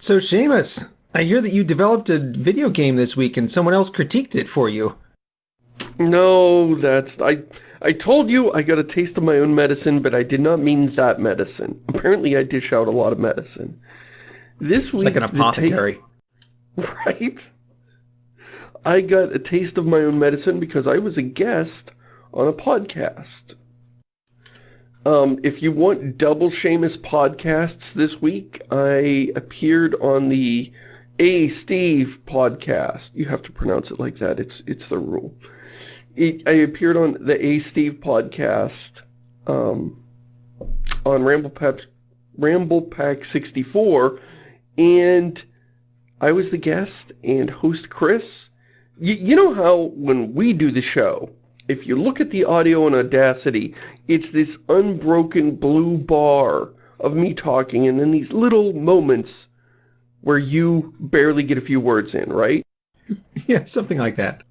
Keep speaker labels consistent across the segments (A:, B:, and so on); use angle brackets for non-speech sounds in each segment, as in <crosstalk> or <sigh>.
A: So, Shamus, I hear that you developed a video game this week and someone else critiqued it for you.
B: No, that's... I I told you I got a taste of my own medicine, but I did not mean that medicine. <laughs> Apparently I dish out a lot of medicine. This
A: It's
B: week...
A: like an apothecary. <laughs>
B: Right? I got a taste of my own medicine because I was a guest on a podcast. Um, if you want double Shamus podcasts this week, I appeared on the A Steve podcast. You have to pronounce it like that. It's it's the rule. It, I appeared on the A Steve podcast um, on Ramble Pack, Ramble Pack 64, and I was the guest and host Chris. Y you know how when we do the show, if you look at the audio in Audacity, it's this unbroken blue bar of me talking and then these little moments where you barely get a few words in, right? <laughs>
A: Yeah, something like that.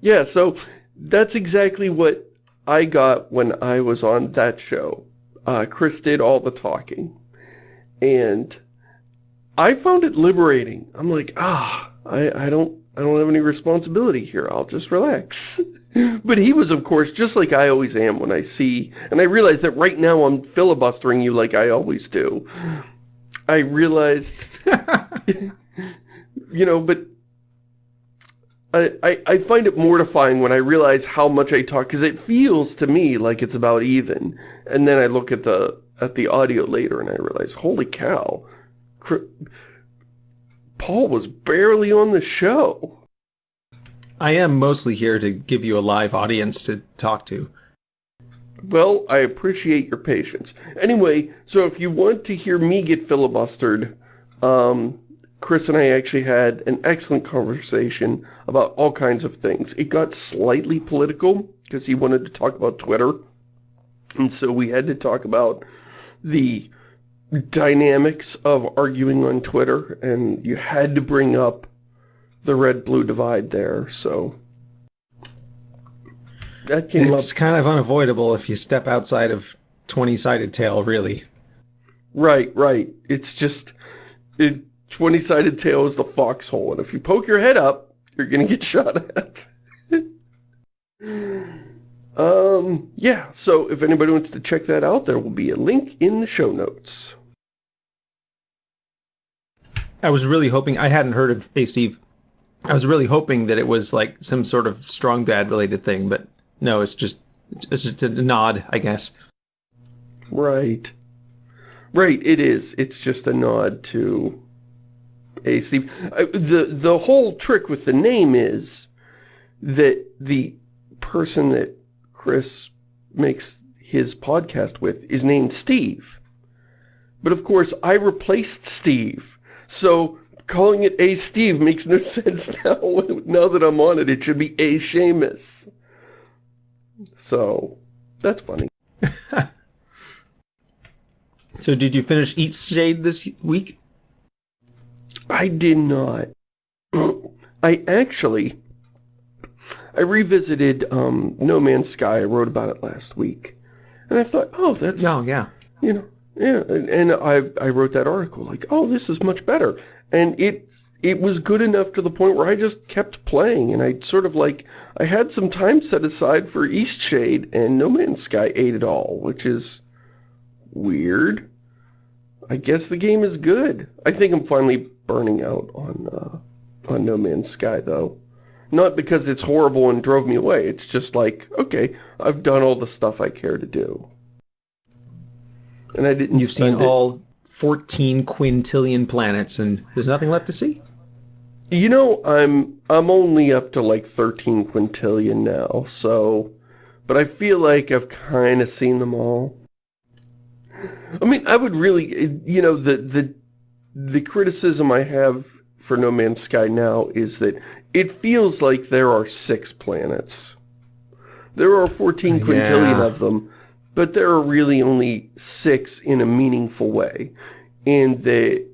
B: Yeah, so that's exactly what I got when I was on that show. Uh, Chris did all the talking. And I found it liberating. I'm like, ah, I, I don't I don't have any responsibility here. I'll just relax. <laughs> but he was, of course, just like I always am when I see... And I realized that right now I'm filibustering you like I always do. I realized... <laughs> you know, but I, I, I find it mortifying when I realize how much I talk, because it feels to me like it's about even. And then I look at the at the audio later and I realize, holy cow, Paul was barely on the show.
A: I am mostly here to give you a live audience to talk to.
B: Well, I appreciate your patience. Anyway, so if you want to hear me get filibustered, um, Chris and I actually had an excellent conversation about all kinds of things. It got slightly political because he wanted to talk about Twitter. And so we had to talk about the dynamics of arguing on Twitter. And you had to bring up the red-blue divide there. So that came
A: It's
B: up.
A: kind of unavoidable if you step outside of 20-sided tale, really.
B: Right, right. It's just... It, 20-sided tale is the foxhole, and if you poke your head up, you're gonna get <laughs> shot at. um, yeah, so if anybody wants to check that out, there will be a link in the show notes.
A: I was really hoping, I hadn't heard of Hey Steve. I was really hoping that it was like some sort of strong bad related thing, but no, it's just, it's just a nod, I guess.
B: Right. Right, it is. It's just a nod to A Steve. Uh, the, the whole trick with the name is that the person that Chris makes his podcast with is named Steve. But of course, I replaced Steve. So calling it A Steve makes no <laughs> sense now. now that I'm on it, it should be A Shamus. So, that's funny. <laughs>
A: So did you finish Eastshade this week?
B: I did not. <clears throat> I actually, I revisited um, No Man's Sky. I wrote about it last week. And I thought, oh, that's,
A: No, yeah.
B: you know, yeah. And, and I, I wrote that article like, oh, this is much better. And it, it was good enough to the point where I just kept playing. And I sort of like, I had some time set aside for Eastshade and No Man's Sky ate it all, which is weird. I guess the game is good. I think I'm finally burning out on uh, on No Man's Sky, though. Not because it's horrible and drove me away. It's just like, okay, I've done all the stuff I care to do. And I didn't
A: You've seen
B: it-
A: all 14 quintillion planets and there's nothing left to see?
B: You know, I'm I'm only up to like 13 quintillion now, so... But I feel like I've kind of seen them all. I mean, I would really, you know, the, the, the criticism I have for No Man's Sky now is that it feels like there are six planets. There are 14 quintillion
A: Yeah.
B: of them, but there are really only six in a meaningful way. And they,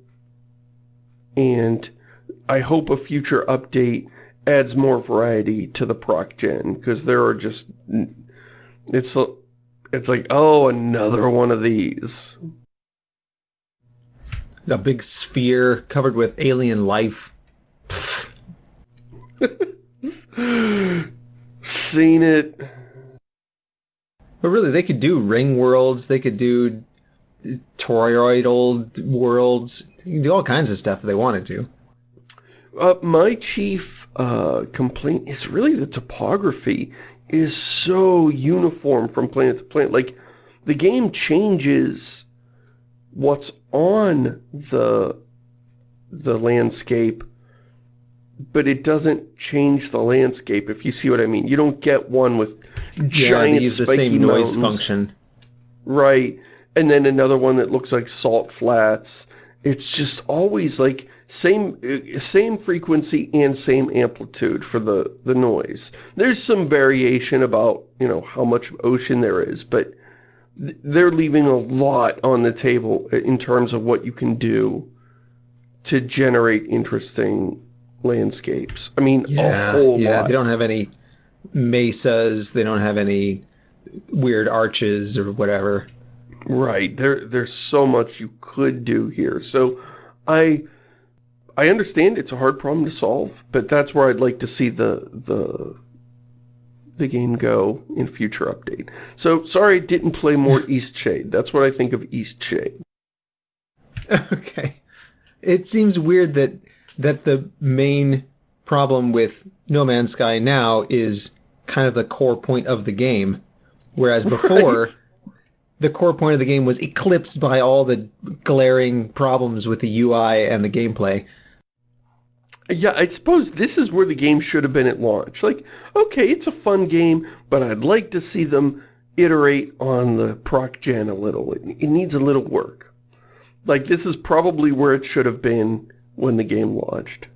B: and I hope a future update adds more variety to the proc gen, because there are just, it's, it's like, oh, another one of these.
A: a big sphere covered with alien life. <laughs>
B: Seen it.
A: But really, they could do ring worlds. They could do toroidal worlds. You can do all kinds of stuff if they wanted to.
B: Uh, my chief uh, complaint is really the topography is so uniform from planet to planet. Like, the game changes what's on the the landscape, but it doesn't change the landscape, if you see what I mean. You don't get one with giant
A: yeah, they use the same
B: mountains.
A: noise function.
B: Right. And then another one that looks like salt flats. It's just always like same uh, same frequency and same amplitude for the, the noise. There's some variation about, you know, how much ocean there is, but they're leaving a lot on the table uh, in terms of what you can do to generate interesting landscapes. I mean,
A: yeah,
B: a whole
A: yeah,
B: lot.
A: they don't have any mesas. They don't have any weird arches or whatever.
B: Right. There, there's so much you could do here. So I I understand it's a hard problem to solve, but that's where I'd like to see the the the game go in future update. So sorry I didn't play more <laughs> Eastshade. That's what I think of Eastshade.
A: Okay. It seems weird that that the main problem with No Man's Sky now is kind of the core point of the game, whereas before
B: Right.
A: the core point of the game was eclipsed by all the glaring problems with the UI and the gameplay.
B: Yeah, I suppose this is where the game should have been at launch. Like, okay, it's a fun game, but I'd like to see them iterate on the proc gen a little. It, it needs a little work. Like, this is probably where it should have been when the game launched.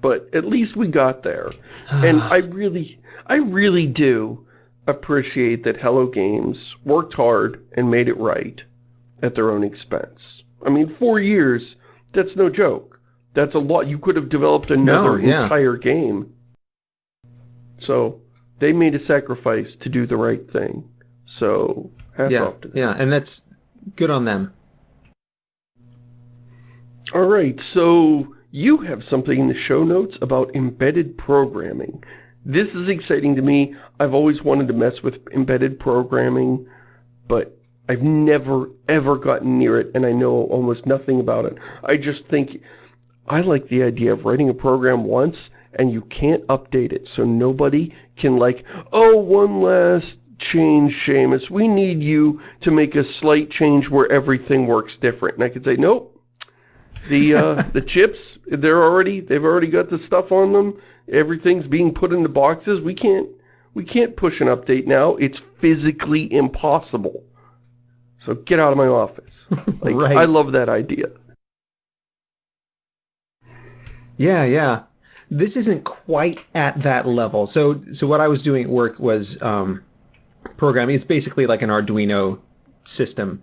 B: But at least we got there. and <sighs> I really, I really do appreciate that Hello Games worked hard and made it right at their own expense. I mean, four years, that's no joke. That's a lot. You could have developed another
A: No, yeah.
B: entire game. So, they made a sacrifice to do the right thing. So, hats
A: yeah,
B: off to them.
A: yeah, and that's good on them.
B: All right, so you have something in the show notes about embedded programming. This is exciting to me. I've always wanted to mess with embedded programming, but I've never, ever gotten near it, and I know almost nothing about it. I just think I like the idea of writing a program once, and you can't update it, so nobody can like, oh, one last change, Shamus. We need you to make a slight change where everything works different. And I could say, nope, the uh, the chips they're already they've already got the stuff on them everything's being put into boxes we can't we can't push an update now it's physically impossible so get out of my office <laughs> like
A: Right.
B: I love that idea
A: Yeah, yeah. This isn't quite at that level. So, so what I was doing at work was um, programming. It's basically like an Arduino system,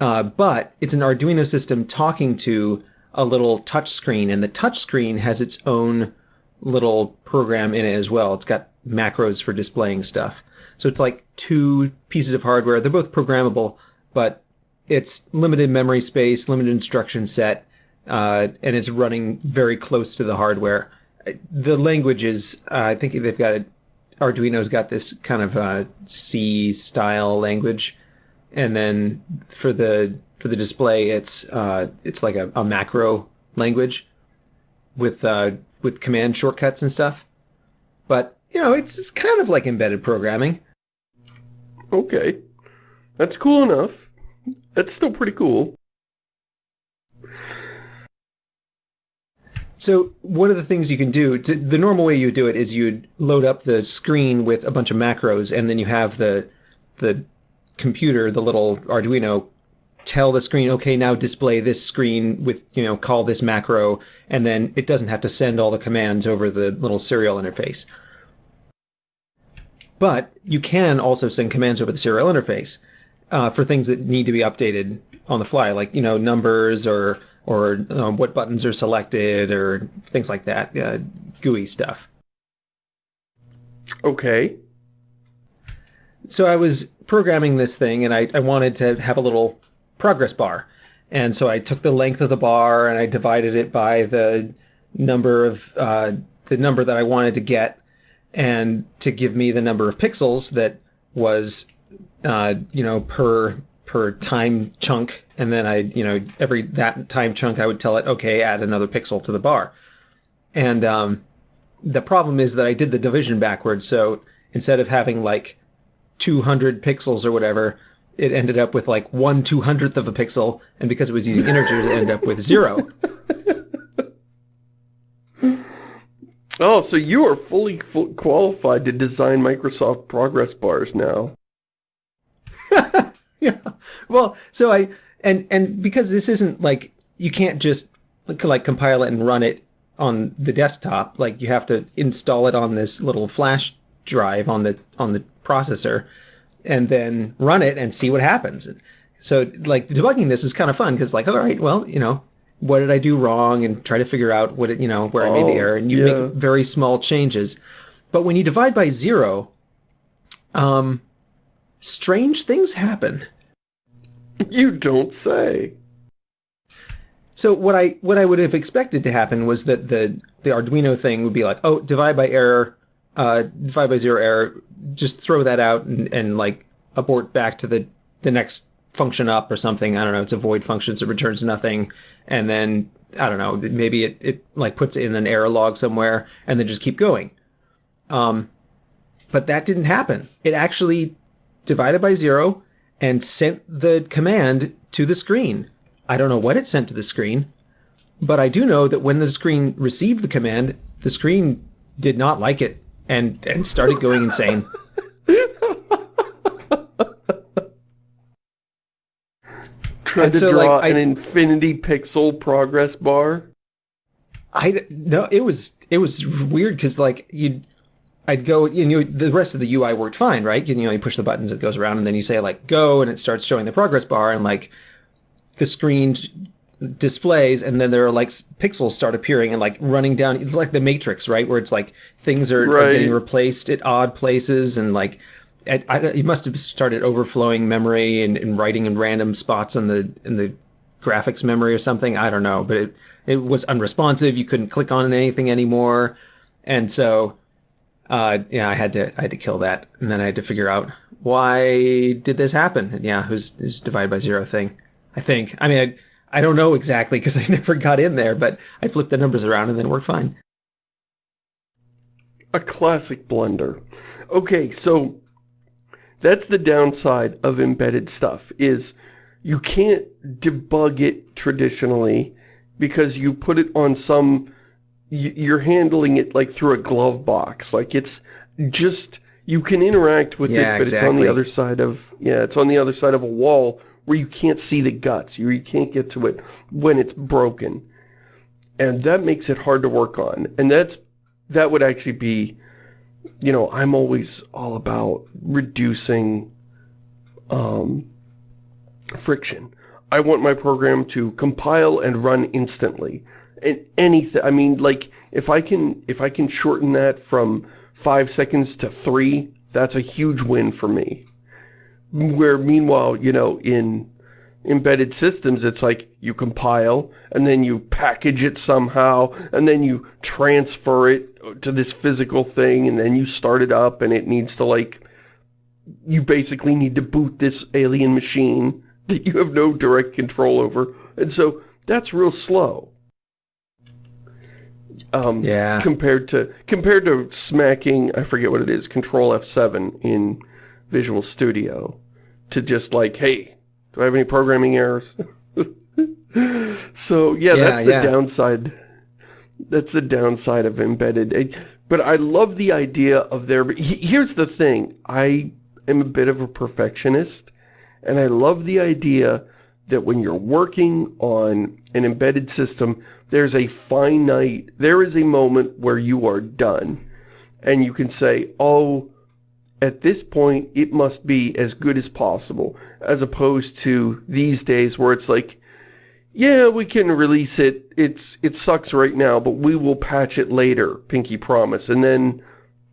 A: uh, but it's an Arduino system talking to a little touch screen, and the touch screen has its own little program in it as well. It's got macros for displaying stuff. So it's like two pieces of hardware. They're both programmable, but it's limited memory space, limited instruction set, uh, and it's running very close to the hardware. The language is, uh, I think they've got it. Arduino's got this kind of uh, C style language, and then for the for the display, it's uh, it's like a, a macro language with uh, with command shortcuts and stuff. But you know, it's it's kind of like embedded programming.
B: okay that's cool enough that's still pretty cool
A: So one of the things you can do, to, the normal way you do it is you'd load up the screen with a bunch of macros, and then you have the the computer, the little Arduino, tell the screen, okay, now display this screen with, you know, call this macro, and then it doesn't have to send all the commands over the little serial interface. But you can also send commands over the serial interface uh, for things that need to be updated on the fly, like you know numbers or or um, what buttons are selected or things like that, uh, GUI stuff.
B: okay
A: So I was programming this thing, and I, I wanted to have a little progress bar, And so I took the length of the bar and I divided it by the number of uh, the number that I wanted to get, and to give me the number of pixels that was, uh, you know, per per time chunk. And then I, you know, every that time chunk, I would tell it, okay, add another pixel to the bar. And um, the problem is that I did the division backwards. So instead of having like 200 pixels or whatever, it ended up with like one two hundredth of a pixel, and because it was using integers, it ended up with zero. <laughs>
B: Oh, so you are fully full qualified to design Microsoft Progress bars now. <laughs>
A: yeah. Well, so I and and because this isn't like you can't just like compile it and run it on the desktop. Like you have to install it on this little flash drive on the on the processor and then run it and see what happens. So like debugging this is kind of fun because like, all right, well, you know, what did I do wrong and try to figure out what it, you know, where oh, I made the error and you yeah. make very small changes. But when you divide by zero, um, strange things happen.
B: You don't say.
A: So what I what I would have expected to happen was that the the Arduino thing would be like, oh, divide by error, uh, divide by zero error, just throw that out and, and like abort back to the the next function up or something. I don't know. It's a void function, so it returns nothing. And then I don't know. Maybe it it like puts in an error log somewhere, and then just keep going. Um, but that didn't happen. It actually divided by zero and sent the command to the screen. I don't know what it sent to the screen, but I do know that when the screen received the command, the screen did not like it and and started going insane. <laughs>
B: Tried to so, draw like, an I, infinity pixel progress bar.
A: I no, it was it was weird because like you, I'd go and you know the rest of the UI worked fine, right? You know you push the buttons, it goes around, and then you say like go, and it starts showing the progress bar, and like the screen displays and then there are like pixels start appearing and like running down it's like the matrix right? Where it's like things are, right. are getting replaced at odd places and like it, I, it must have started overflowing memory and, and, writing in random spots in the in the graphics memory or something. I don't know but it it was unresponsive. You couldn't click on anything anymore. And so uh yeah i had to i had to kill that. And then i had to figure out why did this happen? And yeah who's this divided by zero thing i think. I mean I, I don't know exactly because <laughs> I never got in there, but I flipped the numbers around and then worked fine.
B: A classic blunder. Okay, so that's the downside of embedded stuff, is you can't debug it traditionally because you put it on some... You're handling it like through a glove box. Like it's just... You can interact with
A: yeah,
B: it, but
A: exactly.
B: it's on the other side of... Yeah, it's on the other side of a wall where you can't see the guts, you, you can't get to it when it's broken. And that makes it hard to work on. And that's that would actually be, you know, I'm always all about reducing um, friction. I want my program to compile and run instantly. And anything, I mean, like, if I can, if I can shorten that from five seconds to three, that's a huge win for me. Where meanwhile, you know, in embedded systems, it's like you compile and then you package it somehow and then you transfer it to this physical thing and then you start it up and it needs to like, you basically need to boot this alien machine <laughs> that you have no direct control over. And so that's real slow. Um,
A: yeah.
B: Compared to, compared to smacking, I forget what it is, Control F7 in Visual Studio to just like, hey, do I have any programming errors? <laughs> so yeah, yeah, that's the yeah. downside. That's the downside of embedded. But I love the idea of there. Here's the thing. I am a bit of a perfectionist. And I love the idea that when you're working on an embedded system, there's a finite, there is a moment where you are done. And you can say, oh, at this point, it must be as good as possible, as opposed to these days where it's like, yeah, we can release it, it's it sucks right now, but we will patch it later, pinky promise, and then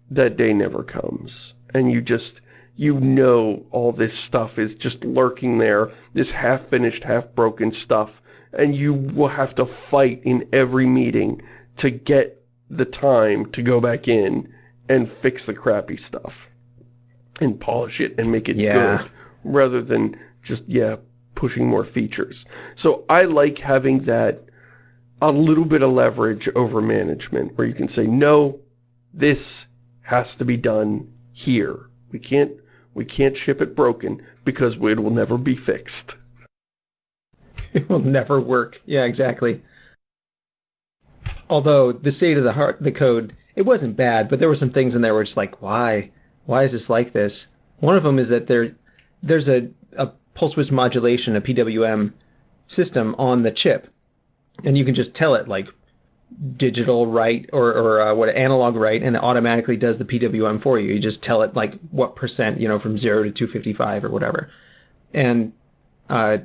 B: that day never comes. And you just, you know all this stuff is just lurking there, this half-finished, half-broken stuff, and you will have to fight in every meeting to get the time to go back in and fix the crappy stuff and polish it and make it
A: Yeah.
B: good rather than just, yeah, pushing more features. So I like having that a little bit of leverage over management where you can say, no, this has to be done here. We can't, we can't ship it broken because it will never be fixed. <laughs>
A: it will never work. Yeah, exactly. Although the state of the heart, the code, it wasn't bad, but there were some things in there where it's like, why? Why is this like this? One of them is that there, there's a, a pulse width modulation, a PWM system on the chip, and you can just tell it like digital write or, or uh, what analog write and it automatically does the PWM for you. You just tell it like what percent, you know, from zero to 255 or whatever. And uh,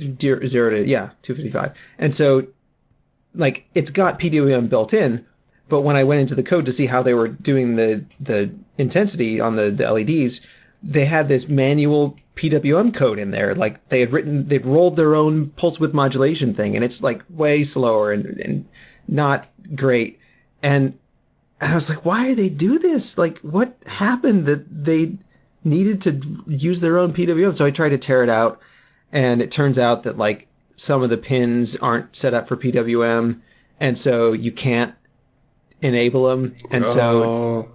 A: zero to yeah 255 and so like it's got pwm built in but when i went into the code to see how they were doing the the intensity on the, the leds they had this manual pwm code in there like they had written they'd rolled their own pulse width modulation thing and it's like way slower and, and not great and and I was like, why do they do this? Like, what happened that they needed to use their own PWM? So I tried to tear it out, and it turns out that like some of the pins aren't set up for PWM, and so you can't enable them. And so
B: Oh.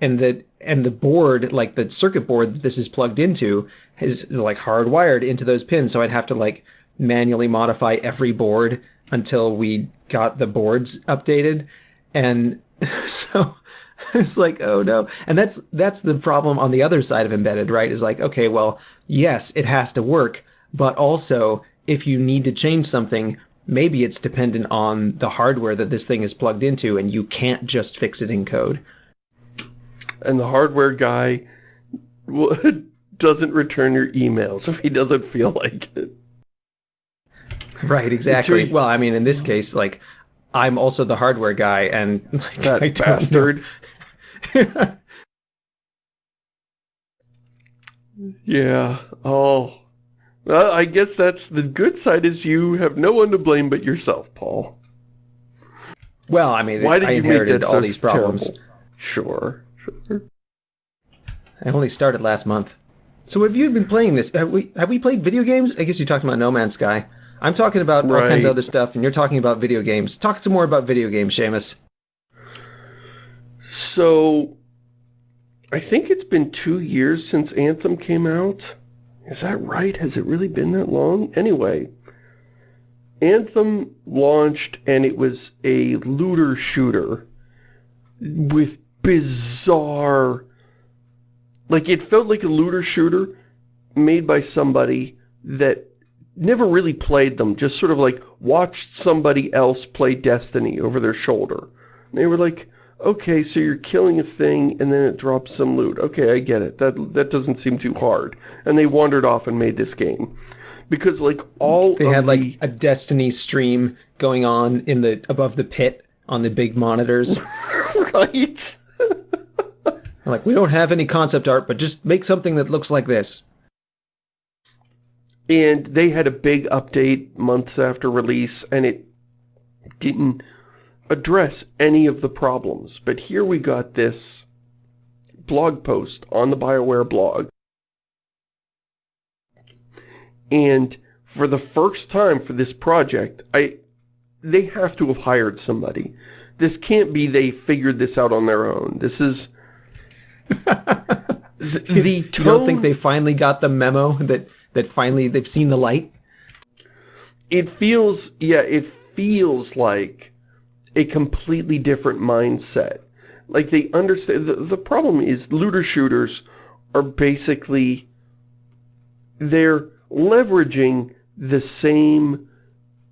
A: and the and the board, like the circuit board that this is plugged into, is, is like hardwired into those pins. So I'd have to like manually modify every board until we got the boards updated. And <laughs> so it's like, oh no. And that's that's the problem on the other side of embedded, right? Is like, okay, well, yes, it has to work, but also if you need to change something, maybe it's dependent on the hardware that this thing is plugged into, and you can't just fix it in code.
B: and the hardware guy <laughs> doesn't return your emails if he doesn't feel like it.
A: Right, exactly. Well, I mean, in this case, like, I'm also the hardware guy, and <laughs> like,
B: That
A: I
B: bastard. <laughs> Yeah. Oh. Well, I guess that's the good side is you have no one to blame but yourself, Paul.
A: well, I mean,
B: Why did
A: I
B: you
A: inherited all
B: so
A: these problems.
B: terrible? Sure. Sure.
A: I only started last month. So, have you been playing this? Have we have we played video games? I guess you're talking about No Man's Sky. I'm talking about all kinds of other stuff, and you're talking about video games. Talk some more about video games, Shamus.
B: So, I think it's been two years since Anthem came out. Is that right? Has it really been that long? Anyway, Anthem launched and it was a looter shooter with bizarre... Like, it felt like a looter shooter made by somebody that never really played them, just sort of like watched somebody else play Destiny over their shoulder. And they were like, okay, so you're killing a thing and then it drops some loot. Okay, I get it. That that doesn't seem too hard. And they wandered off and made this game. Because like all
A: They had like a Destiny stream going on in the above the pit on the big monitors. <laughs>
B: right?
A: like, we don't have any concept art, but just make something that looks like this.
B: And they had a big update months after release and it didn't address any of the problems. But here we got this blog post on the BioWare blog. And for the first time for this project, I they have to have hired somebody. This can't be they figured this out on their own. This is <laughs> the, the
A: You don't think they finally got the memo that that finally they've seen the light?
B: it feels yeah it feels like a completely different mindset like they understand the, the problem is looter shooters are basically they're leveraging the same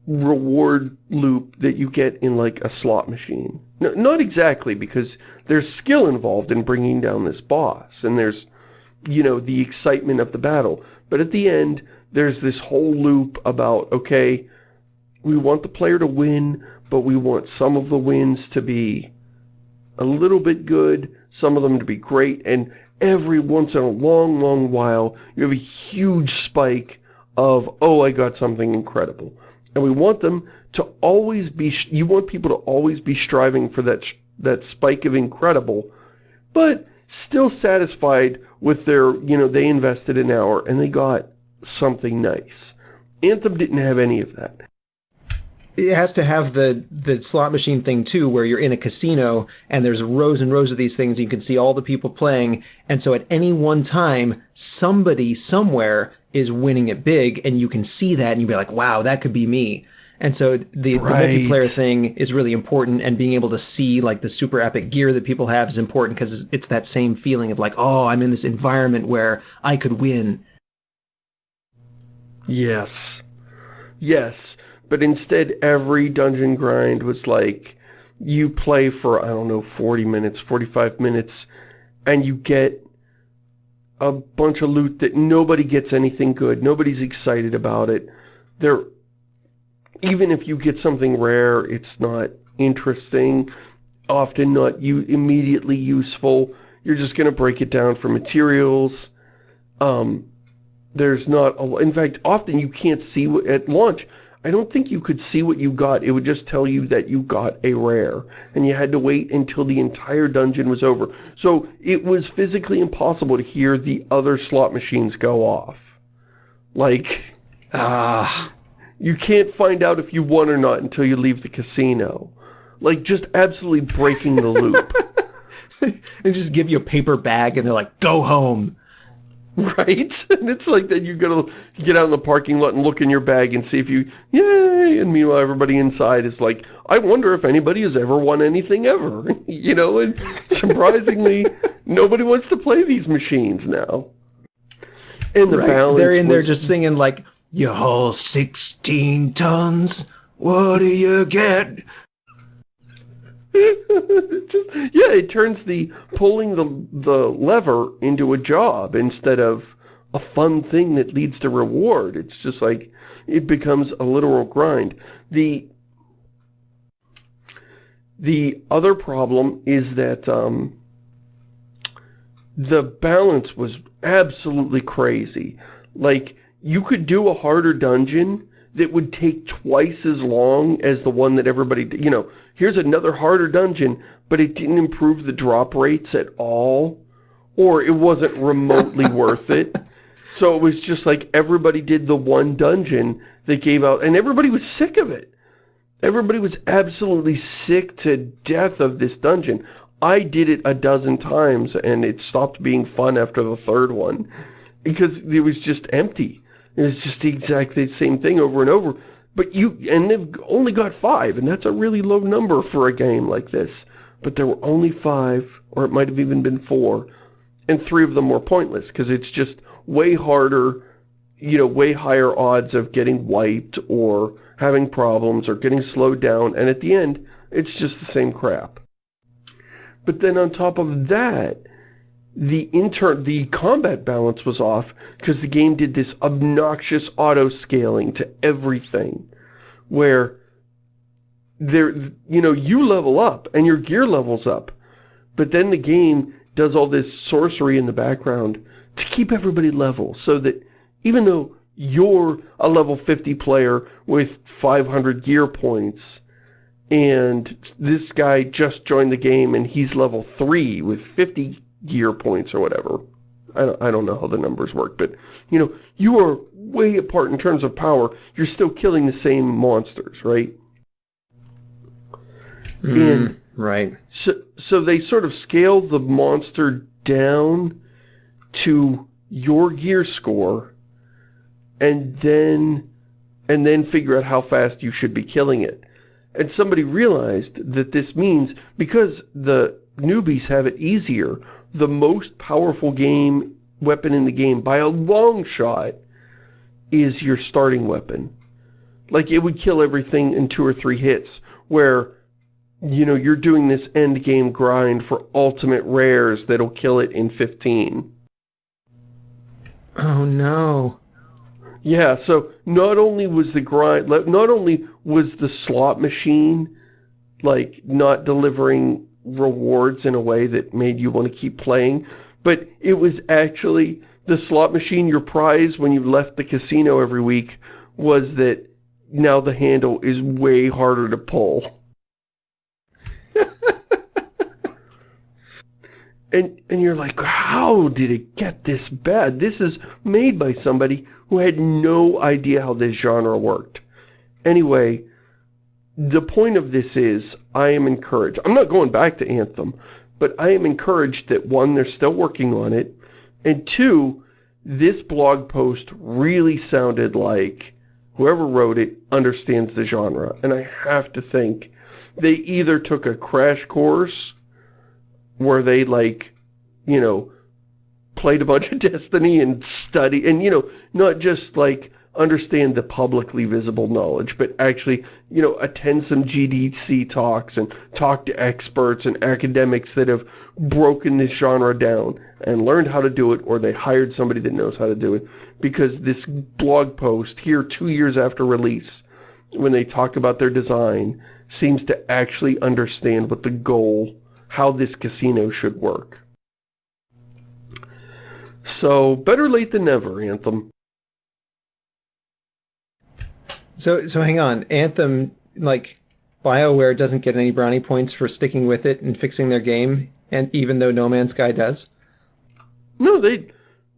B: reward loop that you get in like a slot machine no, not exactly because there's skill involved in bringing down this boss and there's you know, the excitement of the battle. But at the end, there's this whole loop about, okay, we want the player to win, but we want some of the wins to be a little bit good, some of them to be great, and every once in a long, long while, you have a huge spike of, oh, I got something incredible. And we want them to always be, you want people to always be striving for that, that spike of incredible, but still satisfied with their, you know, they invested an hour and they got something nice. Anthem didn't have any of that
A: it has to have the the slot machine thing too where you're in a casino and there's rows and rows of these things And you can see all the people playing. And so at any one time somebody somewhere is winning it big and you can see that and you'd be like wow that could be me. And so the, right. the multiplayer thing is really important and being able to see like the super epic gear that people have is important because it's that same feeling of like oh i'm in this environment where i could win.
B: Yes. Yes but instead, every dungeon grind was like, you play for, I don't know, 40 minutes, 45 minutes, and you get a bunch of loot that nobody gets anything good. Nobody's excited about it. There, even if you get something rare, it's not interesting, often not you immediately useful. You're just going to break it down for materials. Um, there's not, a, in fact, often you can't see at launch. I don't think you could see what you got. It would just tell you that you got a rare. And you had to wait until the entire dungeon was over. So it was physically impossible to hear the other slot machines go off. Like, ah, you can't find out if you won or not until you leave the casino. Like, just absolutely breaking the loop. <laughs>
A: they just give you a paper bag and they're like, go home. <laughs>
B: Right? And it's like that you gotta get out in the parking lot and look in your bag and see if you, yay! And meanwhile everybody inside is like, I wonder if anybody has ever won anything ever. <laughs> you know, and surprisingly, <laughs> nobody wants to play these machines now.
A: And the right. balance They're in was... there just singing like, you haul 16 tons, what do you get?
B: Just yeah it turns the pulling the the lever into a job instead of a fun thing that leads to reward. It's just like it becomes a literal grind. The the other problem is that um, the balance was absolutely crazy. Like you could do a harder dungeon that would take twice as long as the one that everybody, you know, here's another harder dungeon, but it didn't improve the drop rates at all, or it wasn't remotely <laughs> worth it. So it was just like everybody did the one dungeon that gave out, and everybody was sick of it. Everybody was absolutely sick to death of this dungeon. I did it a dozen times, and it stopped being fun after the third one, because it was just empty. It's just the exactly the same thing over and over. But you, and they've only got five, and that's a really low number for a game like this. But there were only five, or it might have even been four, and three of them were pointless, because it's just way harder, you know, way higher odds of getting wiped, or having problems, or getting slowed down, and at the end, it's just the same crap. But then on top of that, the inter the combat balance was off because the game did this obnoxious auto scaling to everything where there you know you level up and your gear levels up but then the game does all this sorcery in the background to keep everybody level so that even though you're a level 50 player with 500 gear points and this guy just joined the game and he's level 3 with 50 gear points or whatever. I don't, I don't know how the numbers work, but, you know, you are way apart in terms of power. You're still killing the same monsters, right?
A: Mm, and right.
B: So, so they sort of scale the monster down to your gear score and then and then figure out how fast you should be killing it. And somebody realized that this means because the newbies have it easier. The most powerful game weapon in the game by a long shot is your starting weapon. Like, it would kill everything in two or three hits, where, you know, you're doing this end game grind for ultimate rares that'll kill it in 15.
A: Oh, no.
B: Yeah, so not only was the grind, not only was the slot machine, like, not delivering rewards in a way that made you want to keep playing, but it was actually the slot machine, your prize when you left the casino every week was that now the handle is way harder to pull. <laughs> and and you're like, how did it get this bad? This is made by somebody who had no idea how this genre worked. Anyway, the point of this is, I am encouraged. I'm not going back to Anthem, but I am encouraged that one, they're still working on it, and two, this blog post really sounded like whoever wrote it understands the genre. And I have to think they either took a crash course where they like, you know, played a bunch of <laughs> Destiny and study and, you know, not just like understand the publicly visible knowledge, but actually, you know, attend some GDC talks and talk to experts and academics that have broken this genre down and learned how to do it, or they hired somebody that knows how to do it. Because this blog post here two years after release, when they talk about their design, seems to actually understand what the goal, how this casino should work. So, better late than never, Anthem.
A: So, so hang on. Anthem, like, BioWare doesn't get any brownie points for sticking with it and fixing their game, and even though No Man's Sky does?
B: No, they,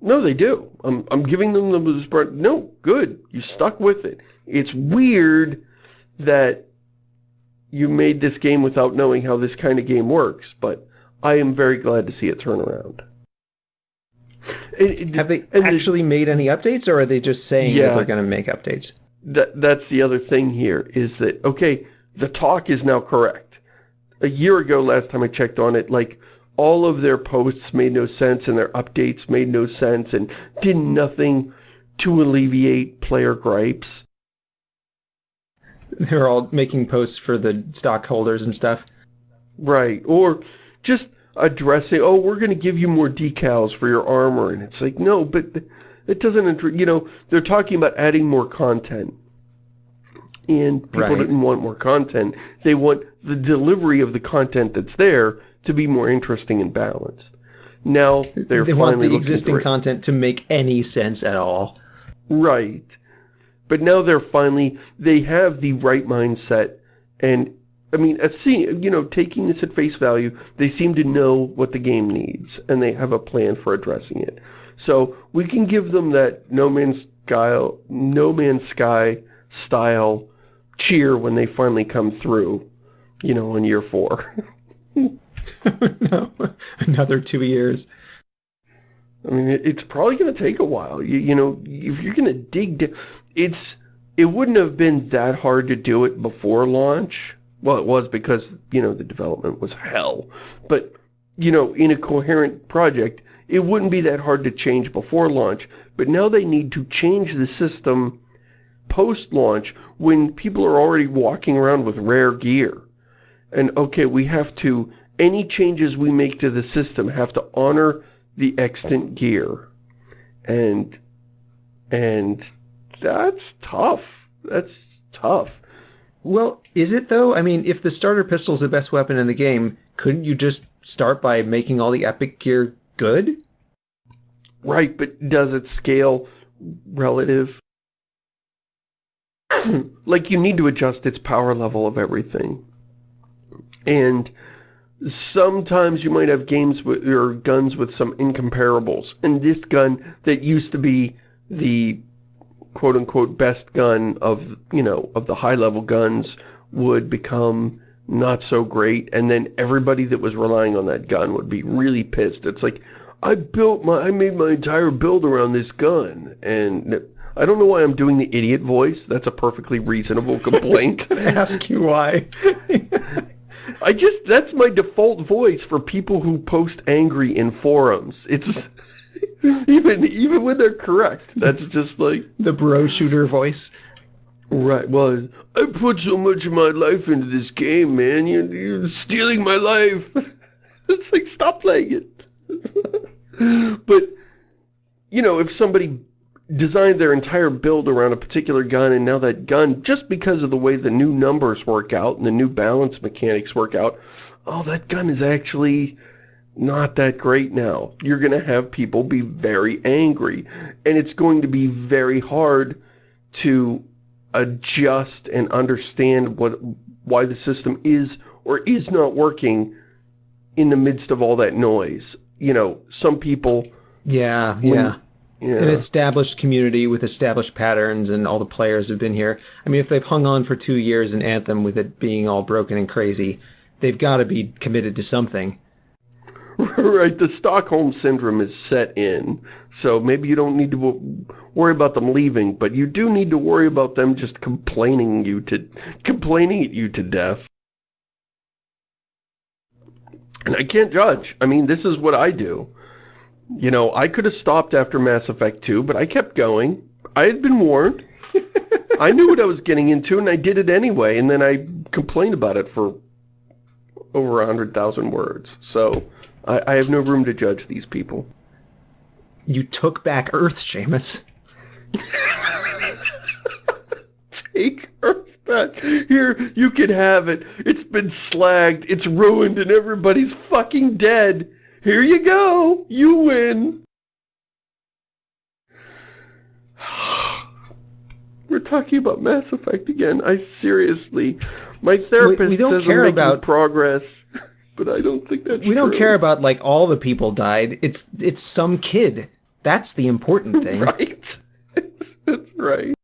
B: no, they do. I'm, I'm giving them the, no, good. You stuck with it. It's weird that you made this game without knowing how this kind of game works, but I am very glad to see it turn around.
A: Have they actually the, made any updates, or are they just saying yeah, that they're going to make updates?
B: That that's the other thing here is that okay the talk is now correct. A year ago last time i checked on it like all of their posts made no sense and their updates made no sense and did nothing to alleviate player gripes.
A: They're all making posts for the stockholders and stuff?
B: Right or just addressing oh we're going to give you more decals for your armor and it's like no but it doesn't, you know, they're talking about adding more content. And people right. didn't want more content. They want the delivery of the content that's there to be more interesting and balanced. Now they're
A: they
B: finally
A: want the existing content to make any sense at all.
B: Right. But now they're finally, they have the right mindset and I mean, seeing, you know, taking this at face value, they seem to know what the game needs, and they have a plan for addressing it. So we can give them that No Man's Sky, No Man's Sky style cheer when they finally come through, you know, in year four. <laughs>
A: no, another two years.
B: I mean, it's probably going to take a while. You, you know, if you're going to dig, it's, it wouldn't have been that hard to do it before launch. Well, it was because, you know, the development was hell. But, you know, in a coherent project, it wouldn't be that hard to change before launch, but now they need to change the system post-launch when people are already walking around with rare gear. And okay, we have to, any changes we make to the system have to honor the extant gear. And, and that's tough. That's tough.
A: Well, is it though? I mean, if the starter pistol is the best weapon in the game, couldn't you just start by making all the epic gear good?
B: Right, but does it scale relative? <clears throat> like, you need to adjust its power level of everything. And sometimes you might have games with, or guns with some incomparables. And this gun that used to be the quote-unquote best gun of, you know, of the high-level guns would become not so great, and then everybody that was relying on that gun would be really pissed. It's like, I built my, I made my entire build around this gun, and I don't know why I'm doing the idiot voice. That's a perfectly reasonable <laughs> complaint.
A: I ask you why. <laughs>
B: I just, that's my default voice for people who post angry in forums. It's, <laughs> even, even when they're correct, that's just like...
A: The bro shooter voice.
B: Right, well, I put so much of my life into this game, man. You're, you're stealing my life. <laughs> it's like, stop playing it. <laughs> but, you know, if somebody designed their entire build around a particular gun and now that gun, just because of the way the new numbers work out and the new balance mechanics work out, oh, that gun is actually not that great now. You're going to have people be very angry and it's going to be very hard to adjust and understand what why the system is or is not working in the midst of all that noise. You know, some people...
A: Yeah, when, yeah yeah. an established community with established patterns and all the players have been here. I mean, if they've hung on for two years in Anthem with it being all broken and crazy, they've got to be committed to something. <laughs>
B: right, the Stockholm Syndrome is set in, so maybe you don't need to worry about them leaving, but you do need to worry about them just complaining you to complaining at you to death. And I can't judge. I mean, this is what I do. You know, I could have stopped after Mass Effect 2, but I kept going. I had been warned. <laughs> I knew what I was getting into, and I did it anyway, and then I complained about it for over a 100,000 words. So, I, I, have no room to judge these people.
A: You took back Earth, Shamus. <laughs>
B: Take Earth back. Here, you can have it. It's been slagged, it's ruined, and everybody's fucking dead. Here you go. You win. <sighs> We're talking about Mass Effect again. I seriously, my therapist we, we don't says care I'm making about progress, <laughs> but I don't think that's
A: We
B: true.
A: don't care about like all the people died. It's it's some kid. That's the important thing. <laughs>
B: right. <laughs> that's right.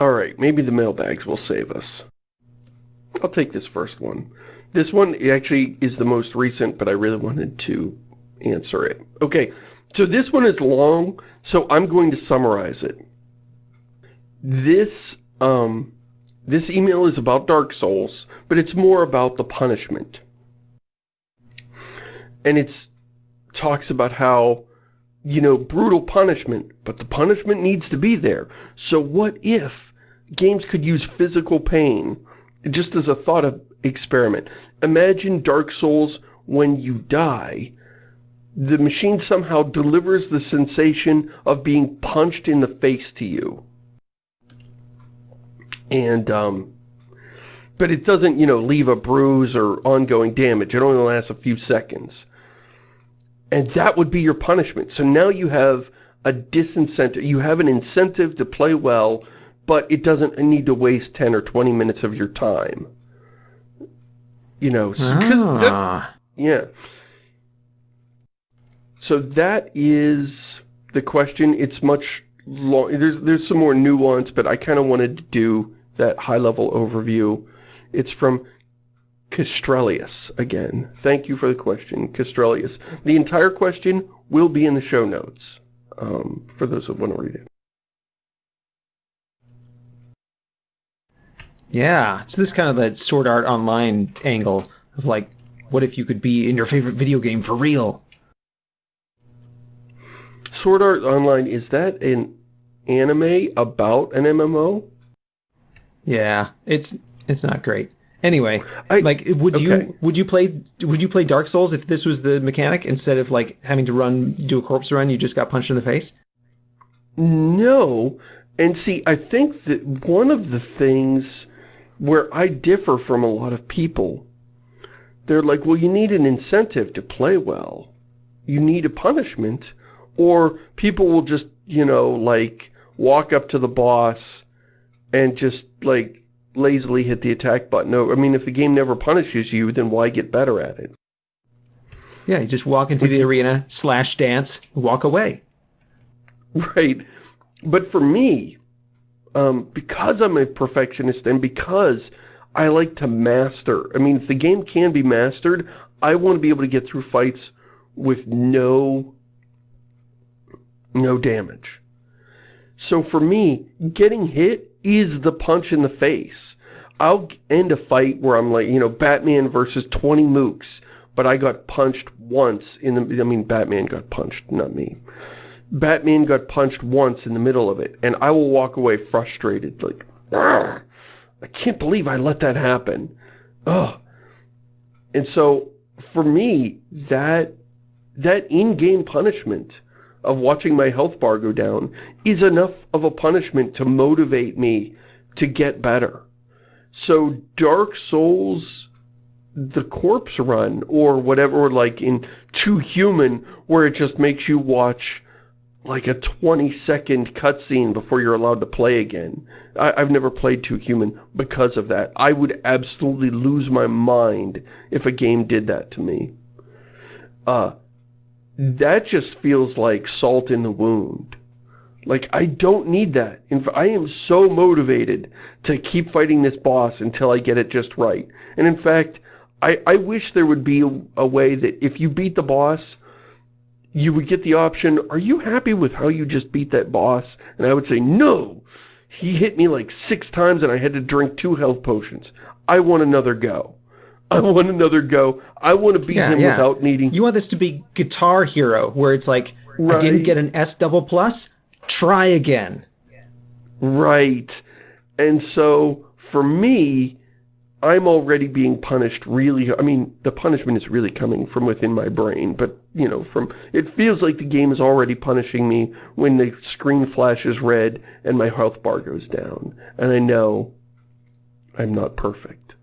B: All right, maybe the mailbags will save us. I'll take this first one. This one actually is the most recent, but I really wanted to answer it. Okay, so this one is long, so I'm going to summarize it. This, um, this email is about Dark Souls, but it's more about the punishment. And it's talks about how, you know, brutal punishment, but the punishment needs to be there. So what if games could use physical pain just as a thought of experiment. Imagine Dark Souls when you die. The machine somehow delivers the sensation of being punched in the face to you. And, um, but it doesn't, you know, leave a bruise or ongoing damage. It only lasts a few seconds. And that would be your punishment. So now you have a disincentive. You have an incentive to play well but it doesn't need to waste 10 or 20 minutes of your time. You know, because ah. yeah. So that is the question. It's much long. There's there's some more nuance, but I kind of wanted to do that high level overview. It's from Castrelius again. Thank you for the question, Castrelius. The entire question will be in the show notes um, for those who want to read it.
A: Yeah, so this kind of that Sword Art Online angle of like, what if you could be in your favorite video game for real?
B: Sword Art Online, is that an anime about an MMO?
A: Yeah, it's it's not great. Anyway, I, like would okay. you would you play would you play Dark Souls if this was the mechanic instead of like having to run do a corpse run you just got punched in the face?
B: No. And see, I think that one of the things where I differ from a lot of people. They're like, well, you need an incentive to play well. You need a punishment. Or people will just, you know, like, walk up to the boss and just, like, lazily hit the attack button. No, I mean, if the game never punishes you, then why get better at it?
A: Yeah, you just walk into the arena, slash dance, walk away. <laughs>
B: Right. But for me, um, because I'm a perfectionist and because I like to master. I mean, if the game can be mastered, I want to be able to get through fights with no, no damage. So for me, getting hit is the punch in the face. I'll end a fight where I'm like, you know, Batman versus 20 mooks, but I got punched once in the, I mean, Batman got punched, not me. Batman got punched once in the middle of it, and I will walk away frustrated, like, I can't believe I let that happen. Ugh. And so, for me, that, that in-game punishment of watching my health bar go down is enough of a punishment to motivate me to get better. So Dark Souls, the corpse run, or whatever, or like in Too Human, where it just makes you watch like a 20 second cutscene before you're allowed to play again. I, have never played Too Human because of that. I would absolutely lose my mind if a game did that to me. Uh, that just feels like salt in the wound. Like, I don't need that. I am so motivated to keep fighting this boss until I get it just right. And in fact, I, I wish there would be a, a way that if you beat the boss, you would get the option, are you happy with how you just beat that boss? And I would say, no! He hit me like six times and I had to drink two health potions. I want another go. I want another go. I want to beat yeah, him yeah. without needing...
A: You want this to be Guitar Hero, where it's like, right. I didn't get an S double plus? Try again.
B: Right. And so, for me, I'm already being punished really, I mean, the punishment is really coming from within my brain, but, you know, from, it feels like the game is already punishing me when the screen flashes red and my health bar goes down. And I know I'm not perfect.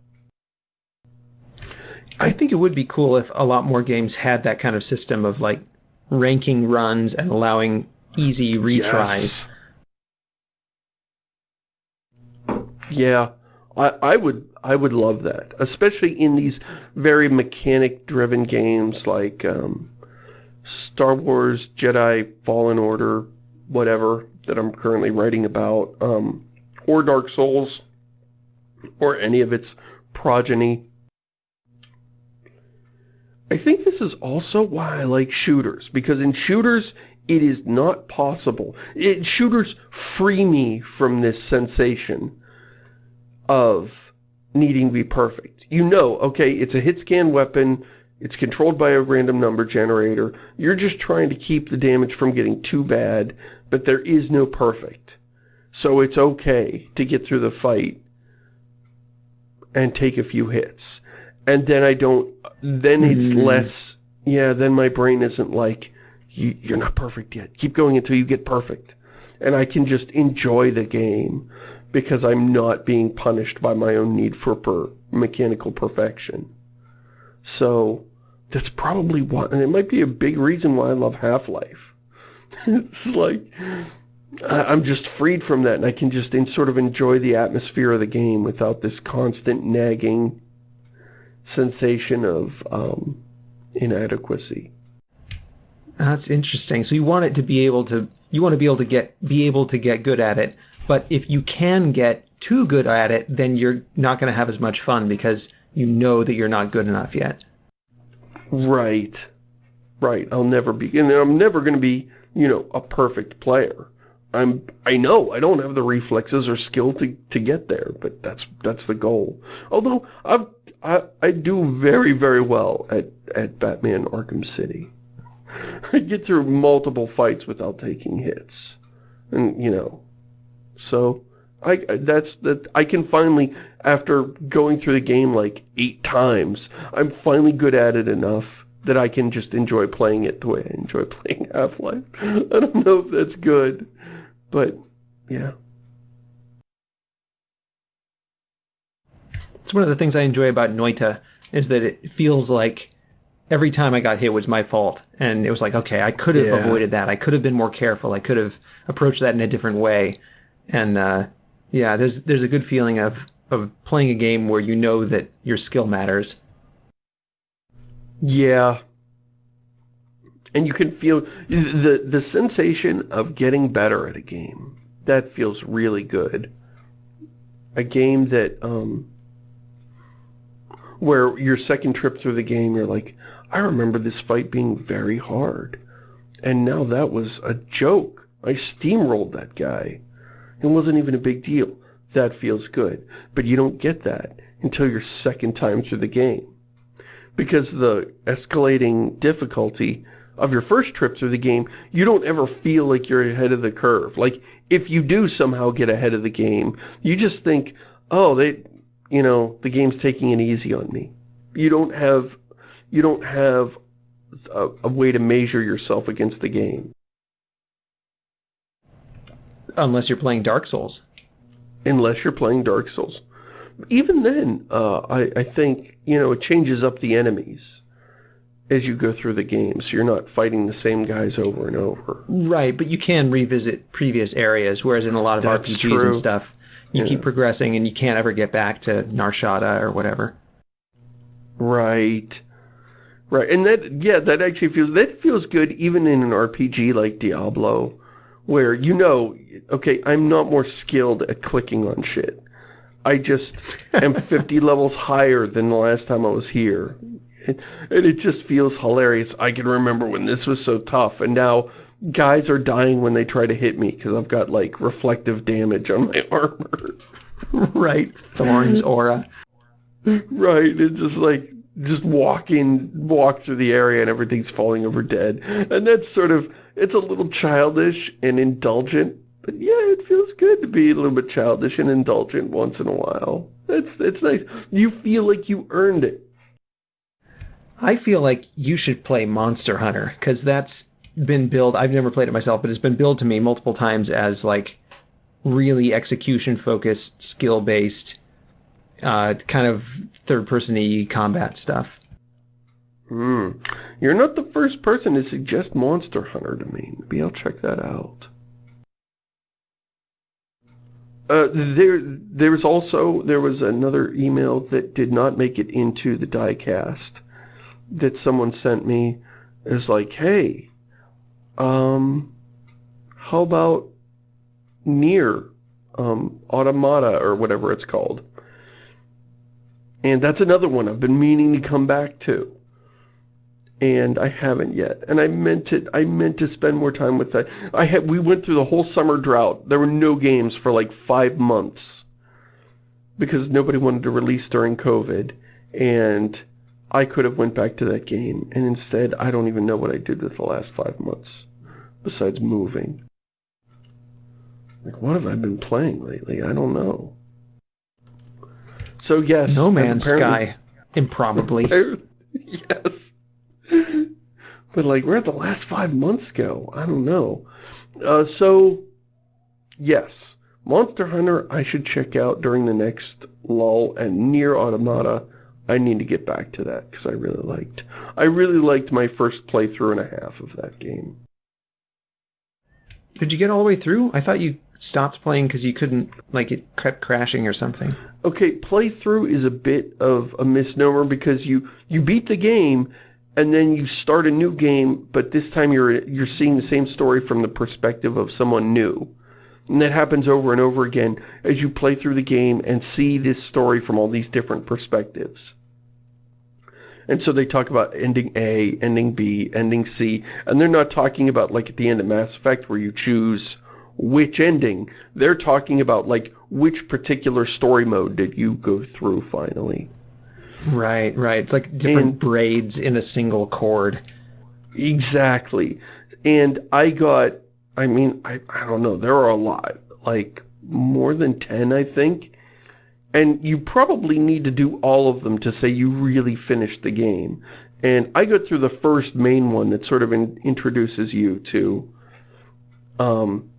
A: I think it would be cool if a lot more games had that kind of system of, like, ranking runs and allowing easy retries.
B: Yes. Yeah, I, I would I would love that, especially in these very mechanic-driven games like um, Star Wars Jedi Fallen Order, whatever, that I'm currently writing about, um, or Dark Souls, or any of its progeny. I think this is also why I like shooters, because in shooters, it is not possible. It, shooters free me from this sensation of needing to be perfect. You know, okay, it's a hit scan weapon, it's controlled by a random number generator, you're just trying to keep the damage from getting too bad, but there is no perfect. So it's okay to get through the fight and take a few hits. And then I don't, then it's mm. less, yeah, then my brain isn't like, you're not perfect yet. Keep going until you get perfect. And I can just enjoy the game because I'm not being punished by my own need for per mechanical perfection. So that's probably why, and it might be a big reason why I love Half-Life. <laughs> it's like, I'm just freed from that and I can just in, sort of enjoy the atmosphere of the game without this constant nagging sensation of um, inadequacy.
A: That's interesting. So you want it to be able to, you want to be able to get, be able to get good at it, but if you can get too good at it, then you're not going to have as much fun because you know that you're not good enough yet.
B: Right. Right. I'll never be, and I'm never going to be, you know, a perfect player. I'm, I know I don't have the reflexes or skill to, to get there, but that's, that's the goal. Although I've, I, I do very, very well at, at Batman Arkham City. <laughs> I get through multiple fights without taking hits. And, you know, so I that's that I can finally after going through the game like eight times, I'm finally good at it enough that I can just enjoy playing it the way I enjoy <laughs> playing Half-Life. I don't know if that's good, but yeah.
A: It's one of the things I enjoy about Noita is that it feels like every time I got hit was my fault. And it was like, okay, I could have yeah. avoided that. I could have been more careful. I could have approached that in a different way and uh, yeah, there's there's a good feeling of of playing a game where you know that your skill matters.
B: Yeah. And you can feel the the sensation of getting better at a game. That feels really good. A game that um where your second trip through the game you're like, I remember this fight being very hard. And now that was a joke. I steamrolled that guy. It wasn't even a big deal. That feels good. But you don't get that until your second time through the game. Because the escalating difficulty of your first trip through the game, you don't ever feel like you're ahead of the curve. Like, if you do somehow get ahead of the game, you just think, oh, they, you know, the game's taking it easy on me. You don't have, you don't have a, a way to measure yourself against the game.
A: Unless you're playing Dark Souls.
B: Unless you're playing Dark Souls. Even then, uh, I, I think, you know, it changes up the enemies as you go through the game, so you're not fighting the same guys over and over.
A: Right, but you can revisit previous areas, whereas in a lot of
B: That's
A: RPGs
B: true.
A: and stuff, you
B: Yeah.
A: keep progressing and you can't ever get back to Nar Shaddaa or whatever.
B: Right. Right. And that, yeah, that actually feels, that feels good even in an RPG like Diablo, where you know, okay, I'm not more skilled at clicking on shit. I just am <laughs> 50 levels higher than the last time I was here. And, and it just feels hilarious. I can remember when this was so tough, and now guys are dying when they try to hit me because I've got, like, reflective damage on my <laughs> armor.
A: right. Thorns, aura.
B: Right, it's just like, just walking, walk through the area and everything's falling over dead. And that's sort of, it's a little childish and indulgent, but yeah, it feels good to be a little bit childish and indulgent once in a while. It's, it's nice. You feel like you earned it.
A: I feel like you should play Monster Hunter because that's been billed. I've never played it myself, but it's been billed to me multiple times as like really execution focused, skill based, uh, kind of third person combat stuff.
B: Hmm. You're not the first person to suggest Monster Hunter to me. Maybe I'll check that out. Uh, there, there was also, there was another email that did not make it into the diecast that someone sent me. is like, hey, um, how about NieR, um, Automata or whatever it's called. And that's another one I've been meaning to come back to and I haven't yet. And I meant it. I meant to spend more time with that. I had. We went through the whole summer drought. There were no games for like five months because nobody wanted to release during COVID, and I could have went back to that game. And instead, I don't even know what I did with the last five months besides moving. Like, what have I been playing lately? I don't know. So yes,
A: No Man's Sky, improbably. <laughs>
B: yes. But like, where'd the last five months go? I don't know. Uh, so, yes. Monster Hunter I should check out during the next lull, and NieR Automata, I need to get back to that, because I really liked, I really liked my first playthrough and a half of that game.
A: Did you get all the way through? I thought you stopped playing because you couldn't, like, it kept crashing or something.
B: Okay, playthrough is a bit of a misnomer because you you beat the game and then you start a new game, but this time you're you're seeing the same story from the perspective of someone new. And that happens over and over again as you play through the game and see this story from all these different perspectives. And so they talk about ending A, ending B, ending C, and they're not talking about like at the end of Mass Effect where you choose which ending. They're talking about like which particular story mode did you go through finally.
A: Right, right. It's like different
B: And-
A: braids in a single cord.
B: Exactly. And I got, I mean, I, I don't know, there are a lot, like more than 10, I think. And you probably need to do all of them to say you really finished the game. And I got through the first main one that sort of in, introduces you to, um,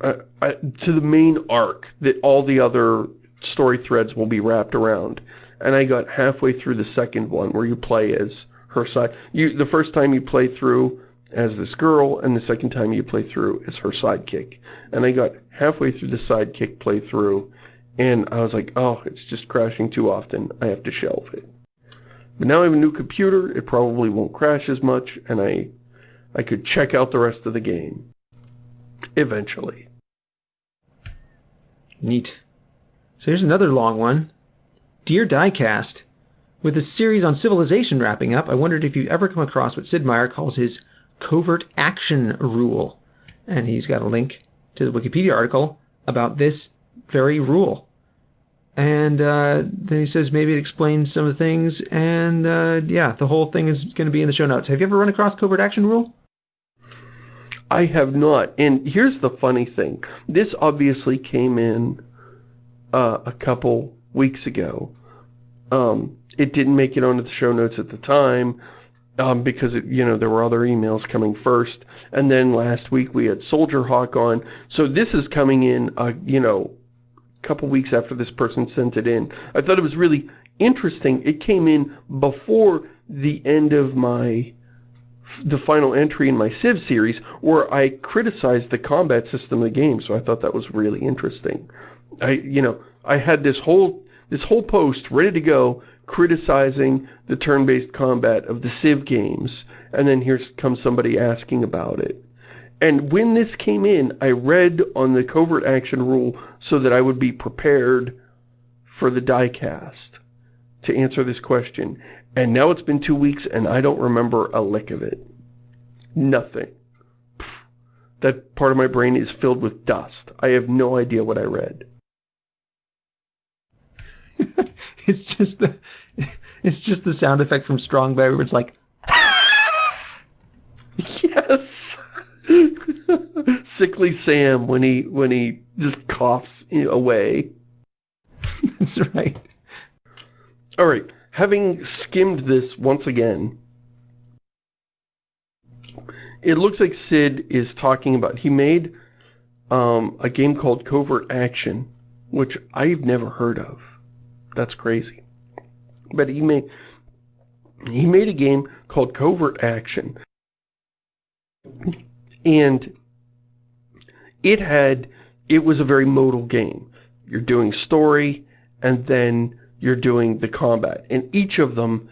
B: uh, uh, to the main arc that all the other story threads will be wrapped around. And I got halfway through the second one where you play as her side. You the first time you play through as this girl, and the second time you play through as her sidekick. And I got halfway through the sidekick playthrough, and I was like, oh, it's just crashing too often. I have to shelve it. But now I have a new computer. It probably won't crash as much, and I, I could check out the rest of the game. Eventually.
A: Neat. So here's another long one. Dear Diecast, with the series on civilization wrapping up, I wondered if you've ever come across what Sid Meier calls his covert action rule. And he's got a link to the Wikipedia article about this very rule. And uh, then he says maybe it explains some of the things. And uh, yeah, the whole thing is going to be in the show notes. Have you ever run across covert action rule?
B: I have not. And here's the funny thing. This obviously came in uh, a couple weeks ago. Um, it didn't make it onto the show notes at the time. um, because, it, you know, there were other emails coming first. And then last week we had Soldier Hawk on. So this is coming in, uh, you know, couple weeks after this person sent it in. I thought it was really interesting. It came in before the end of my the final entry in my Civ series where I criticized the combat system of the game, so I thought that was really interesting. I, you know, I had this whole this whole post ready to go criticizing the turn-based combat of the Civ games, and then here comes somebody asking about it. And when this came in, I read on the covert action rule so that I would be prepared for the diecast to answer this question. And now it's been two weeks and I don't remember a lick of it. Nothing. Pfft. That part of my brain is filled with dust. I have no idea what I read. <laughs>
A: it's just the <laughs> it's just the sound effect from Strong Baby where it's like <laughs> ah!
B: yes <laughs> sickly sam when he when he just coughs away <laughs>
A: that's right
B: all right having skimmed this once again it looks like sid is talking about he made um, a game called covert action which i've never heard of that's crazy. But he made he made a game called Covert Action. And it had it was a very modal game. You're doing story and then you're doing the combat. And each of them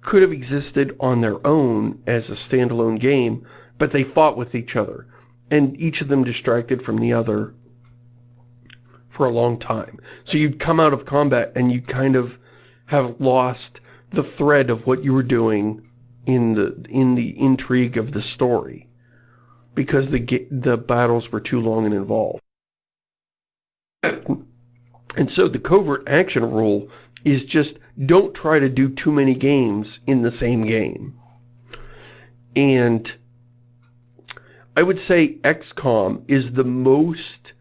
B: could have existed on their own as a standalone game, but they fought with each other. And each of them distracted from the other for a long time. So you'd come out of combat and you kind of have lost the thread of what you were doing in the in the intrigue of the story because the the battles were too long and involved. And so the covert action rule is just don't try to do too many games in the same game. And I would say XCOM is the most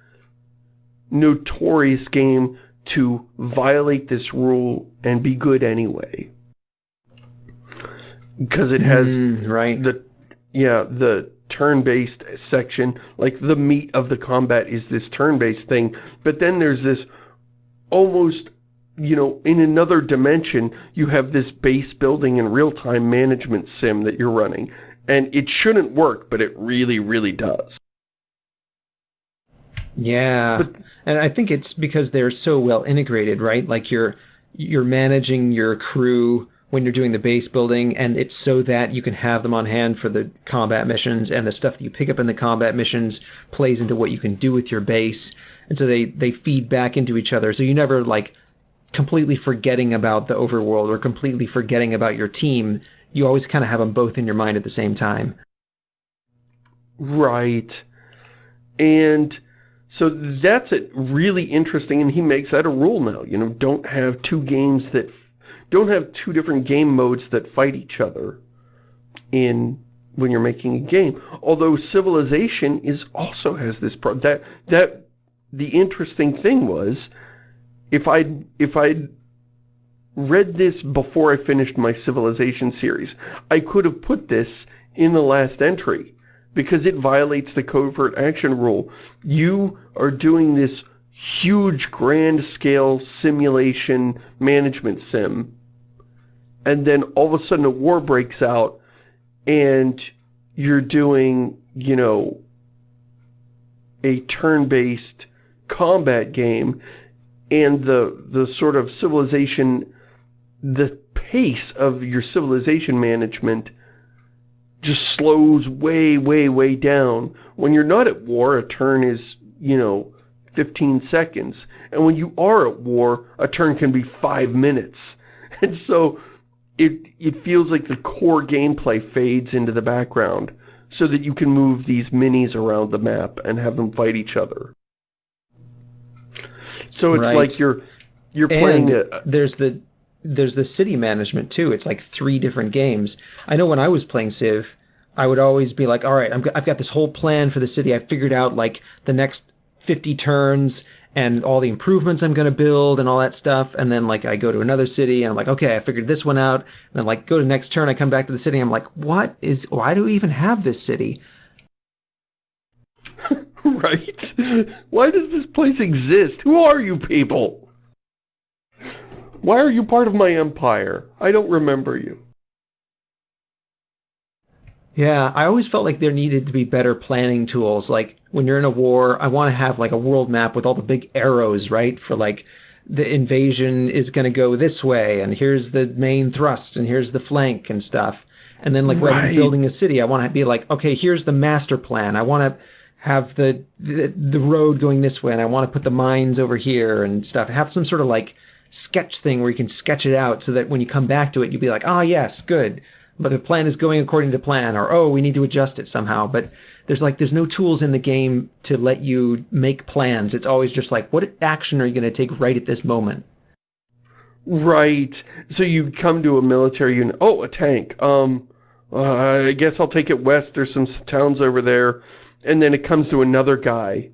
B: notorious game to violate this rule and be good anyway. Because it has
A: mm, right.
B: the yeah, the turn-based section, like the meat of the combat is this turn-based thing, but then there's this almost, you know, in another dimension, you have this base building and real-time management sim that you're running. And it shouldn't work, but it really, really does.
A: Yeah. But, and I think it's because they're so well integrated, right? Like you're you're managing your crew when you're doing the base building and it's so that you can have them on hand for the combat missions and the stuff that you pick up in the combat missions plays into what you can do with your base. And so they they feed back into each other. So you never like completely forgetting about the overworld or completely forgetting about your team. You always kind of have them both in your mind at the same time.
B: Right. And so that's it really interesting, and he makes that a rule now. You know, don't have two games that, don't have two different game modes that fight each other in, when you're making a game. Although Civilization is also has this, pro that, that, the interesting thing was, if I'd, if I'd read this before I finished my Civilization series, I could have put this in the last entry because it violates the covert action rule. You are doing this huge grand scale simulation management sim and then all of a sudden a war breaks out and you're doing, you know, a turn-based combat game and the the sort of civilization the pace of your civilization management just slows way, way, way down. When you're not at war, a turn is, you know, 15 seconds. And when you are at war, a turn can be five minutes. <laughs> And so it, it feels like the core gameplay fades into the background so that you can move these minis around the map and have them fight each other. So it's right. like you're you're playing
A: and a, uh, there's the there's the city management too. It's like three different games. I know when I was playing Civ, I would always be like, all right, I'm, I've got this whole plan for the city. I figured out like the next 50 turns and all the improvements I'm going to build and all that stuff. And then like I go to another city and I'm like, okay, I figured this one out. And then like go to next turn, I come back to the city. I'm like, what is, why do we even have this city? <laughs>
B: right? Why does this place exist? Who are you people? Why are you part of my empire? I don't remember you.
A: Yeah, I always felt like there needed to be better planning tools. Like when you're in a war, I want to have like a world map with all the big arrows, right? For like the invasion is going to go this way, and here's the main thrust, and here's the flank and stuff. And then like right. when I'm building a city, I want to be like, okay, here's the master plan. I want to have the, the the road going this way, and I want to put the mines over here and stuff. Have some sort of like sketch thing where you can sketch it out so that when you come back to it, you'll be like, ah, oh, yes, good but the plan is going according to plan or oh we need to adjust it somehow. But there's like there's no tools in the game to let you make plans. It's always just like what action are you going to take right at this moment?
B: Right. So you come to a military unit oh a tank. Um uh, i guess i'll take it west. There's some towns over there. And then it comes to another guy.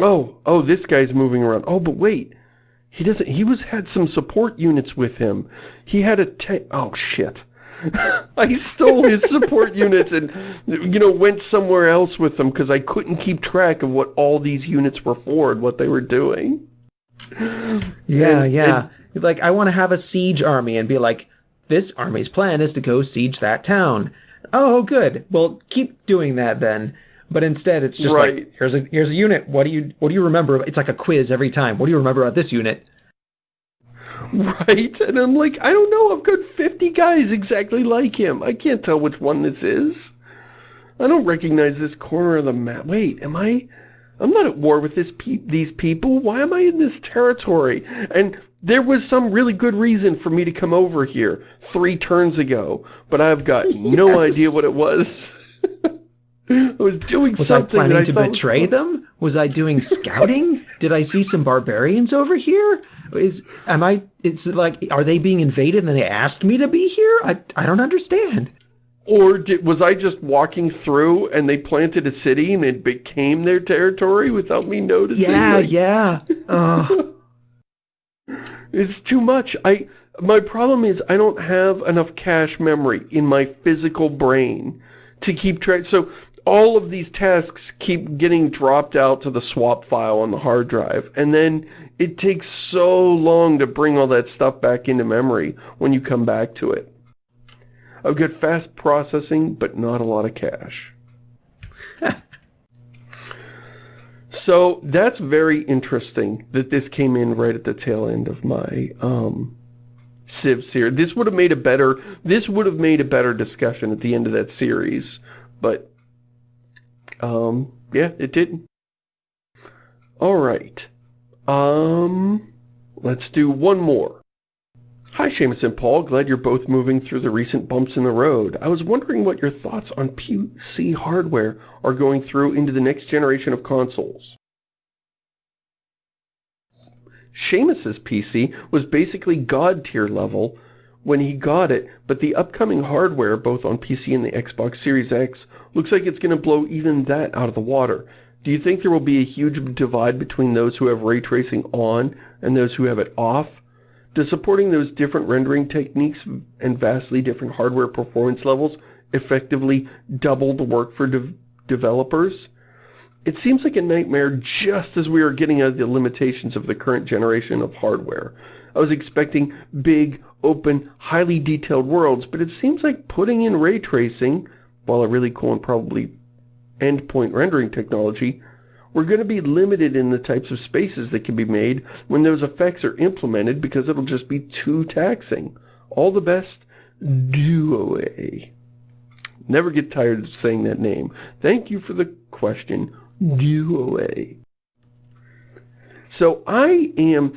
B: Oh oh this guy's moving around. Oh but wait. He doesn't he was had some support units with him. He had a tank oh shit <laughs> I stole his support units and, you know, went somewhere else with them because I couldn't keep track of what all these units were for and what they were doing.
A: Yeah, and, yeah. And, like, I want to have a siege army and be like, this army's plan is to go siege that town. Oh, good. Well, keep doing that then. But instead, it's just right. like, here's a here's a unit. What do you what do you remember? It's like a quiz every time. What do you remember about this unit? <laughs>
B: Right? And I'm like, I don't know, I've got 50 guys exactly like him. I can't tell which one this is. I don't recognize this corner of the map. Wait, am I... I'm not at war with this pe these people. Why am I in this territory? And there was some really good reason for me to come over here three turns ago, but I've got <laughs> yes. no idea what it was. <laughs> I was doing
A: was
B: something.
A: Was I planning to betray them? Was I doing scouting? Did I see some barbarians over here? Is am I? It's like are they being invaded and they asked me to be here? I I don't understand.
B: Or did, was I just walking through and they planted a city and it became their territory without me noticing?
A: Yeah, like, yeah. Uh. <laughs>
B: it's too much. I my problem is I don't have enough cache memory in my physical brain to keep track. So all of these tasks keep getting dropped out to the swap file on the hard drive. And then it takes so long to bring all that stuff back into memory when you come back to it. I've got fast processing, but not a lot of cache. <laughs> so that's very interesting that this came in right at the tail end of my um, Civ series. This would have made a better, this would have made a better discussion at the end of that series, but um, yeah, it didn't. Alright. Um, let's do one more. Hi, Shamus and Paul. Glad you're both moving through the recent bumps in the road. I was wondering what your thoughts on PC hardware are going through into the next generation of consoles. Shamus's PC was basically god tier level when he got it, but the upcoming hardware, both on PC and the Xbox Series X, looks like it's going to blow even that out of the water. Do you think there will be a huge divide between those who have ray tracing on and those who have it off? Does supporting those different rendering techniques and vastly different hardware performance levels effectively double the work for de developers? It seems like a nightmare just as we are getting out of the limitations of the current generation of hardware. I was expecting big, open, highly detailed worlds, but it seems like putting in ray tracing, while a really cool and probably endpoint rendering technology, we're going to be limited in the types of spaces that can be made when those effects are implemented because it'll just be too taxing. All the best, Duoa. Never get tired of saying that name. Thank you for the question, Duoa. So I am,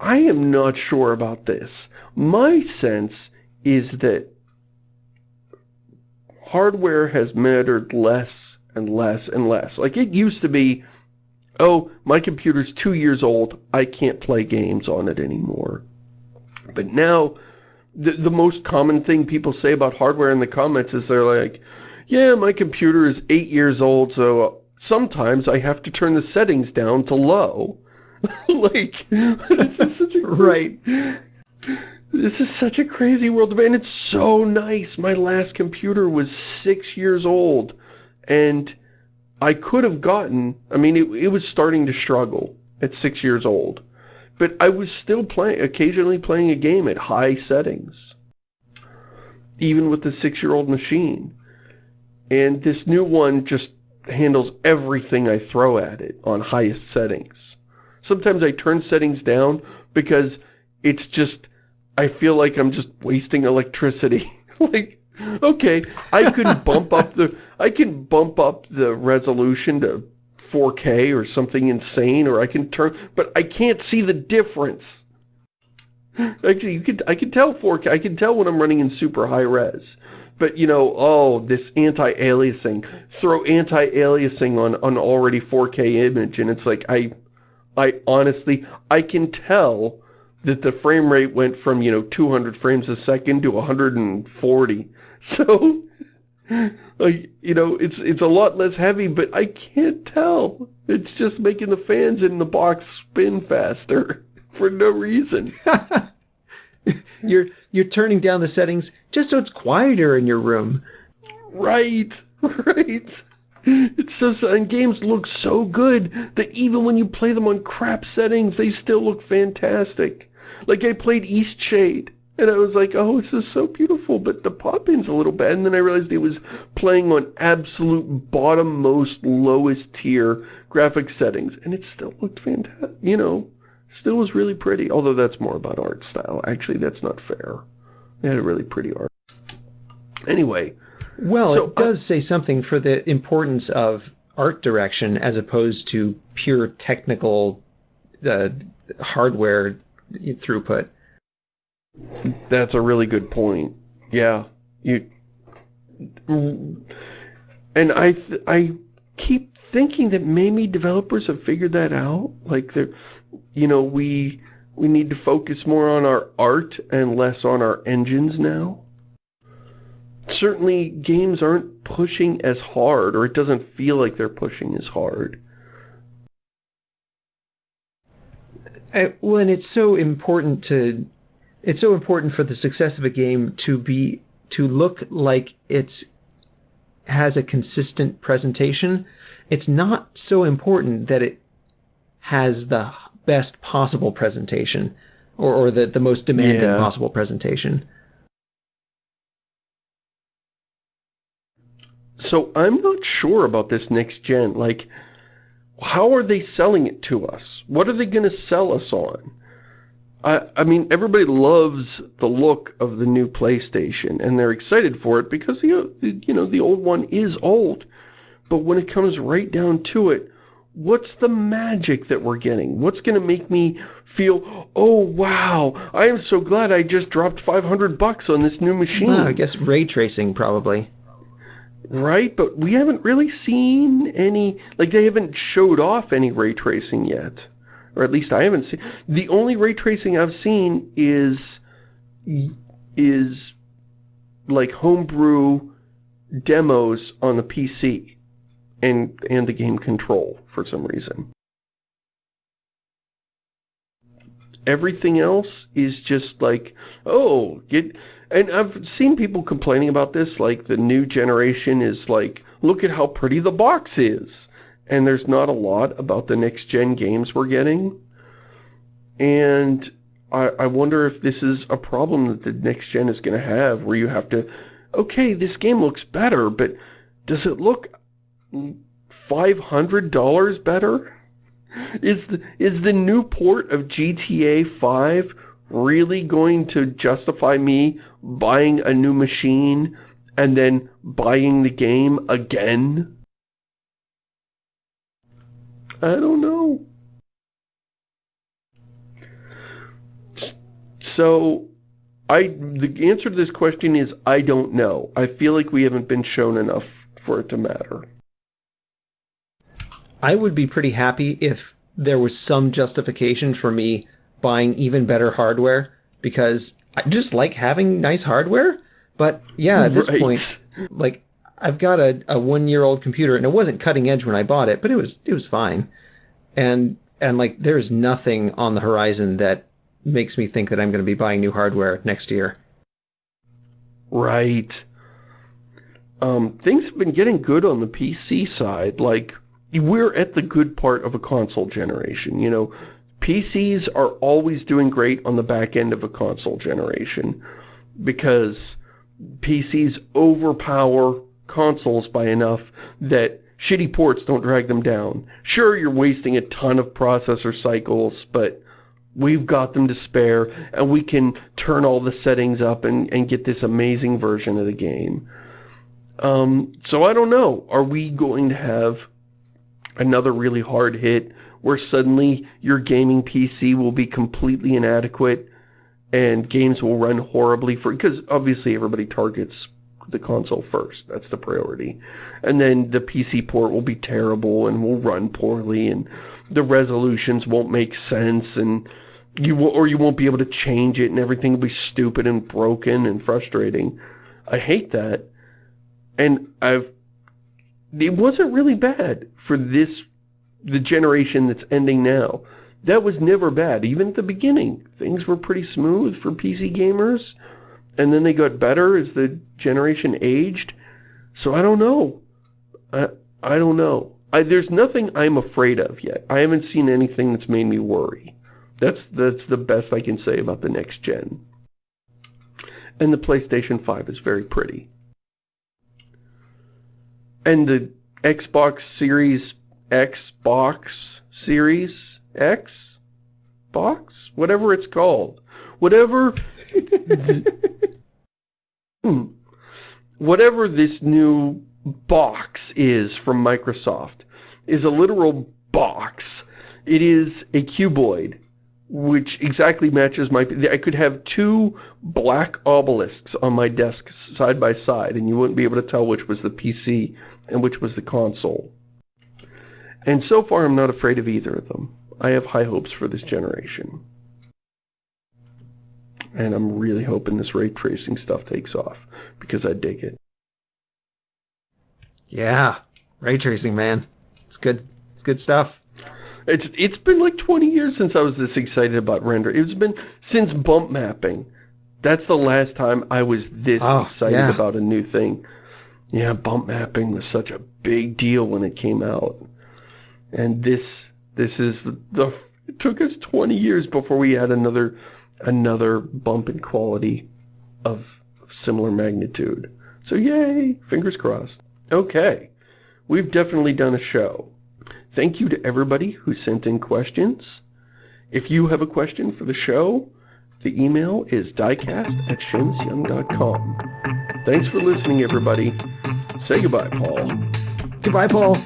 B: I am not sure about this. My sense is that hardware has mattered less and less and less. Like it used to be, oh, my computer's two years old, I can't play games on it anymore. But now, the, the most common thing people say about hardware in the comments is they're like, yeah, my computer is eight years old, so sometimes I have to turn the settings down to low. <laughs> like, <laughs> this is such a
A: right.
B: This is such a crazy world, and it's so nice. My last computer was six years old, and I could have gotten, I mean, it, it was starting to struggle at six years old, but I was still playing, occasionally playing a game at high settings, even with the six-year-old machine. And this new one just handles everything I throw at it on highest settings. Sometimes I turn settings down because it's just I feel like I'm just wasting electricity. <laughs> like, okay, I can <laughs> bump up the, I can bump up the resolution to 4K or something insane, or I can turn, but I can't see the difference. Actually, you could, I can tell 4K, I can tell when I'm running in super high res. But, you know, oh, this anti-aliasing, throw anti-aliasing on an already 4K image, and it's like, I, I honestly, I can tell that the frame rate went from, you know, 200 frames a second to 140. <laughs> So, like, you know, it's it's a lot less heavy, but I can't tell. It's just making the fans in the box spin faster <laughs> for no reason. <laughs>
A: you're you're turning down the settings just so it's quieter in your room.
B: Right, right. It's so, and games look so good that even when you play them on crap settings, they still look fantastic. Like I played Eastshade and I was like, oh, this is so beautiful, but the pop-in's a little bad. And then I realized it was playing on absolute bottom-most, lowest tier graphic settings. And it still looked fantastic, you know, still was really pretty. Although that's more about art style. Actually, that's not fair. They had a really pretty art. Anyway.
A: Well, so, it does say something for the importance of art direction as opposed to pure technical uh, hardware throughput.
B: That's a really good point. Yeah, you. And I, I keep thinking that maybe developers have figured that out. Like they're, you know, we we need to focus more on our art and less on our engines now. Certainly, games aren't pushing as hard, or it doesn't feel like they're pushing as hard.
A: I, well, and it's so important to, it's so important for the success of a game to be, to look like it's, has a consistent presentation. It's not so important that it has the best possible presentation or, or the, the most demanding yeah. possible presentation.
B: So I'm not sure about this next gen. Like, how are they selling it to us? What are they going to sell us on? I, I mean, everybody loves the look of the new PlayStation, and they're excited for it because, you know, the, you know, the old one is old. But when it comes right down to it, what's the magic that we're getting? What's going to make me feel, oh, wow, I am so glad I just dropped 500 bucks on this new machine.
A: I guess ray tracing, probably.
B: Right, but we haven't really seen any, like they haven't showed off any ray tracing yet. Or at least I haven't seen. The only ray tracing I've seen is, is like homebrew demos on the PC and, and the game control for some reason. Everything else is just like, oh, get and I've seen people complaining about this, like the new generation is like, look at how pretty the box is. And there's not a lot about the next gen games we're getting. And I, I wonder if this is a problem that the next gen is going to have, where you have to, okay, this game looks better, but does it look $500 better? Is the, is the new port of GTA 5 really going to justify me buying a new machine and then buying the game again? I don't know. So, I the answer to this question is I don't know. I feel like we haven't been shown enough for it to matter.
A: I would be pretty happy if there was some justification for me buying even better hardware because I just like having nice hardware. But yeah, at this <laughs> right. point, like I've got a, a one year old computer and it wasn't cutting edge when I bought it, but it was it was fine. And and like there's nothing on the horizon that makes me think that I'm going to be buying new hardware next year.
B: Right. Um, things have been getting good on the PC side. Like, we're at the good part of a console generation, you know. PCs are always doing great on the back end of a console generation because PCs overpower consoles by enough that shitty ports don't drag them down. Sure, you're wasting a ton of processor cycles, but we've got them to spare, and we can turn all the settings up and, and get this amazing version of the game. Um, so I don't know. Are we going to have another really hard hit where suddenly your gaming PC will be completely inadequate and games will run horribly for because obviously everybody targets the console first. That's the priority. And then the PC port will be terrible and will run poorly and the resolutions won't make sense and you will, or you won't be able to change it and everything will be stupid and broken and frustrating. I hate that. And I've it wasn't really bad for this the generation that's ending now that was never bad. Even at the beginning, things were pretty smooth for PC gamers. And then they got better as the generation aged. So I don't know. I, I don't know. I, there's nothing I'm afraid of yet. I haven't seen anything that's made me worry. That's, that's the best I can say about the next gen. And the PlayStation 5 is very pretty. And the Xbox Series Xbox Series X box, whatever it's called, whatever, <laughs> hmm, whatever this new box is from Microsoft is a literal box. It is a cuboid, which exactly matches my, I could have two black obelisks on my desk side by side, and you wouldn't be able to tell which was the PC and which was the console. And so far, I'm not afraid of either of them. I have high hopes for this generation. And I'm really hoping this ray tracing stuff takes off, because I dig it.
A: Yeah, ray tracing, man. It's good. It's good stuff.
B: It's It's been like 20 years since I was this excited about render. It's been since bump mapping. That's the last time I was this oh, excited yeah. about a new thing. Yeah, bump mapping was such a big deal when it came out. And this this is the, the it took us 20 years before we had another another bump in quality of, of similar magnitude. So yay, fingers crossed. Okay, we've definitely done a show. Thank you to everybody who sent in questions. If you have a question for the show, the email is diecast at shamusyoung.com. Thanks for listening, everybody. Say goodbye, Paul.
A: Goodbye, Paul.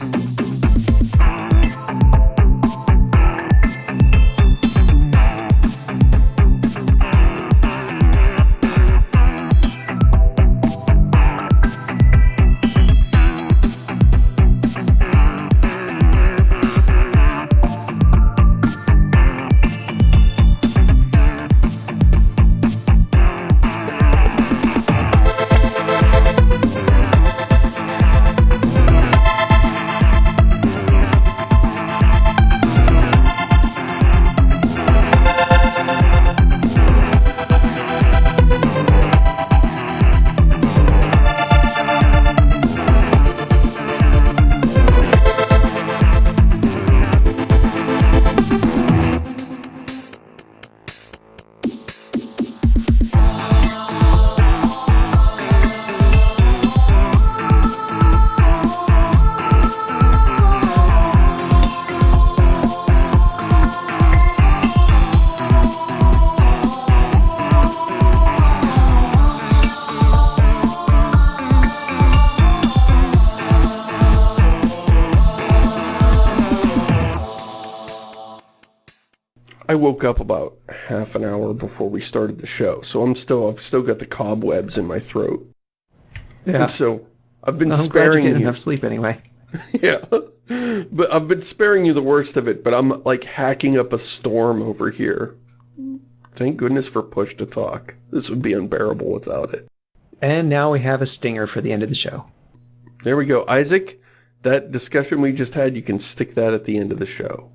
B: Woke up about half an hour before we started the show, so I'm still I've still got the cobwebs in my throat. Yeah. And so I've been I'm sparing
A: glad you. enough sleep anyway. <laughs>
B: yeah, but I've been sparing you the worst of it. But I'm like hacking up a storm over here. Thank goodness for push to talk. This would be unbearable without it.
A: And now we have a stinger for the end of the show.
B: There we go. Isaac, that discussion we just had, you can stick that at the end of the show.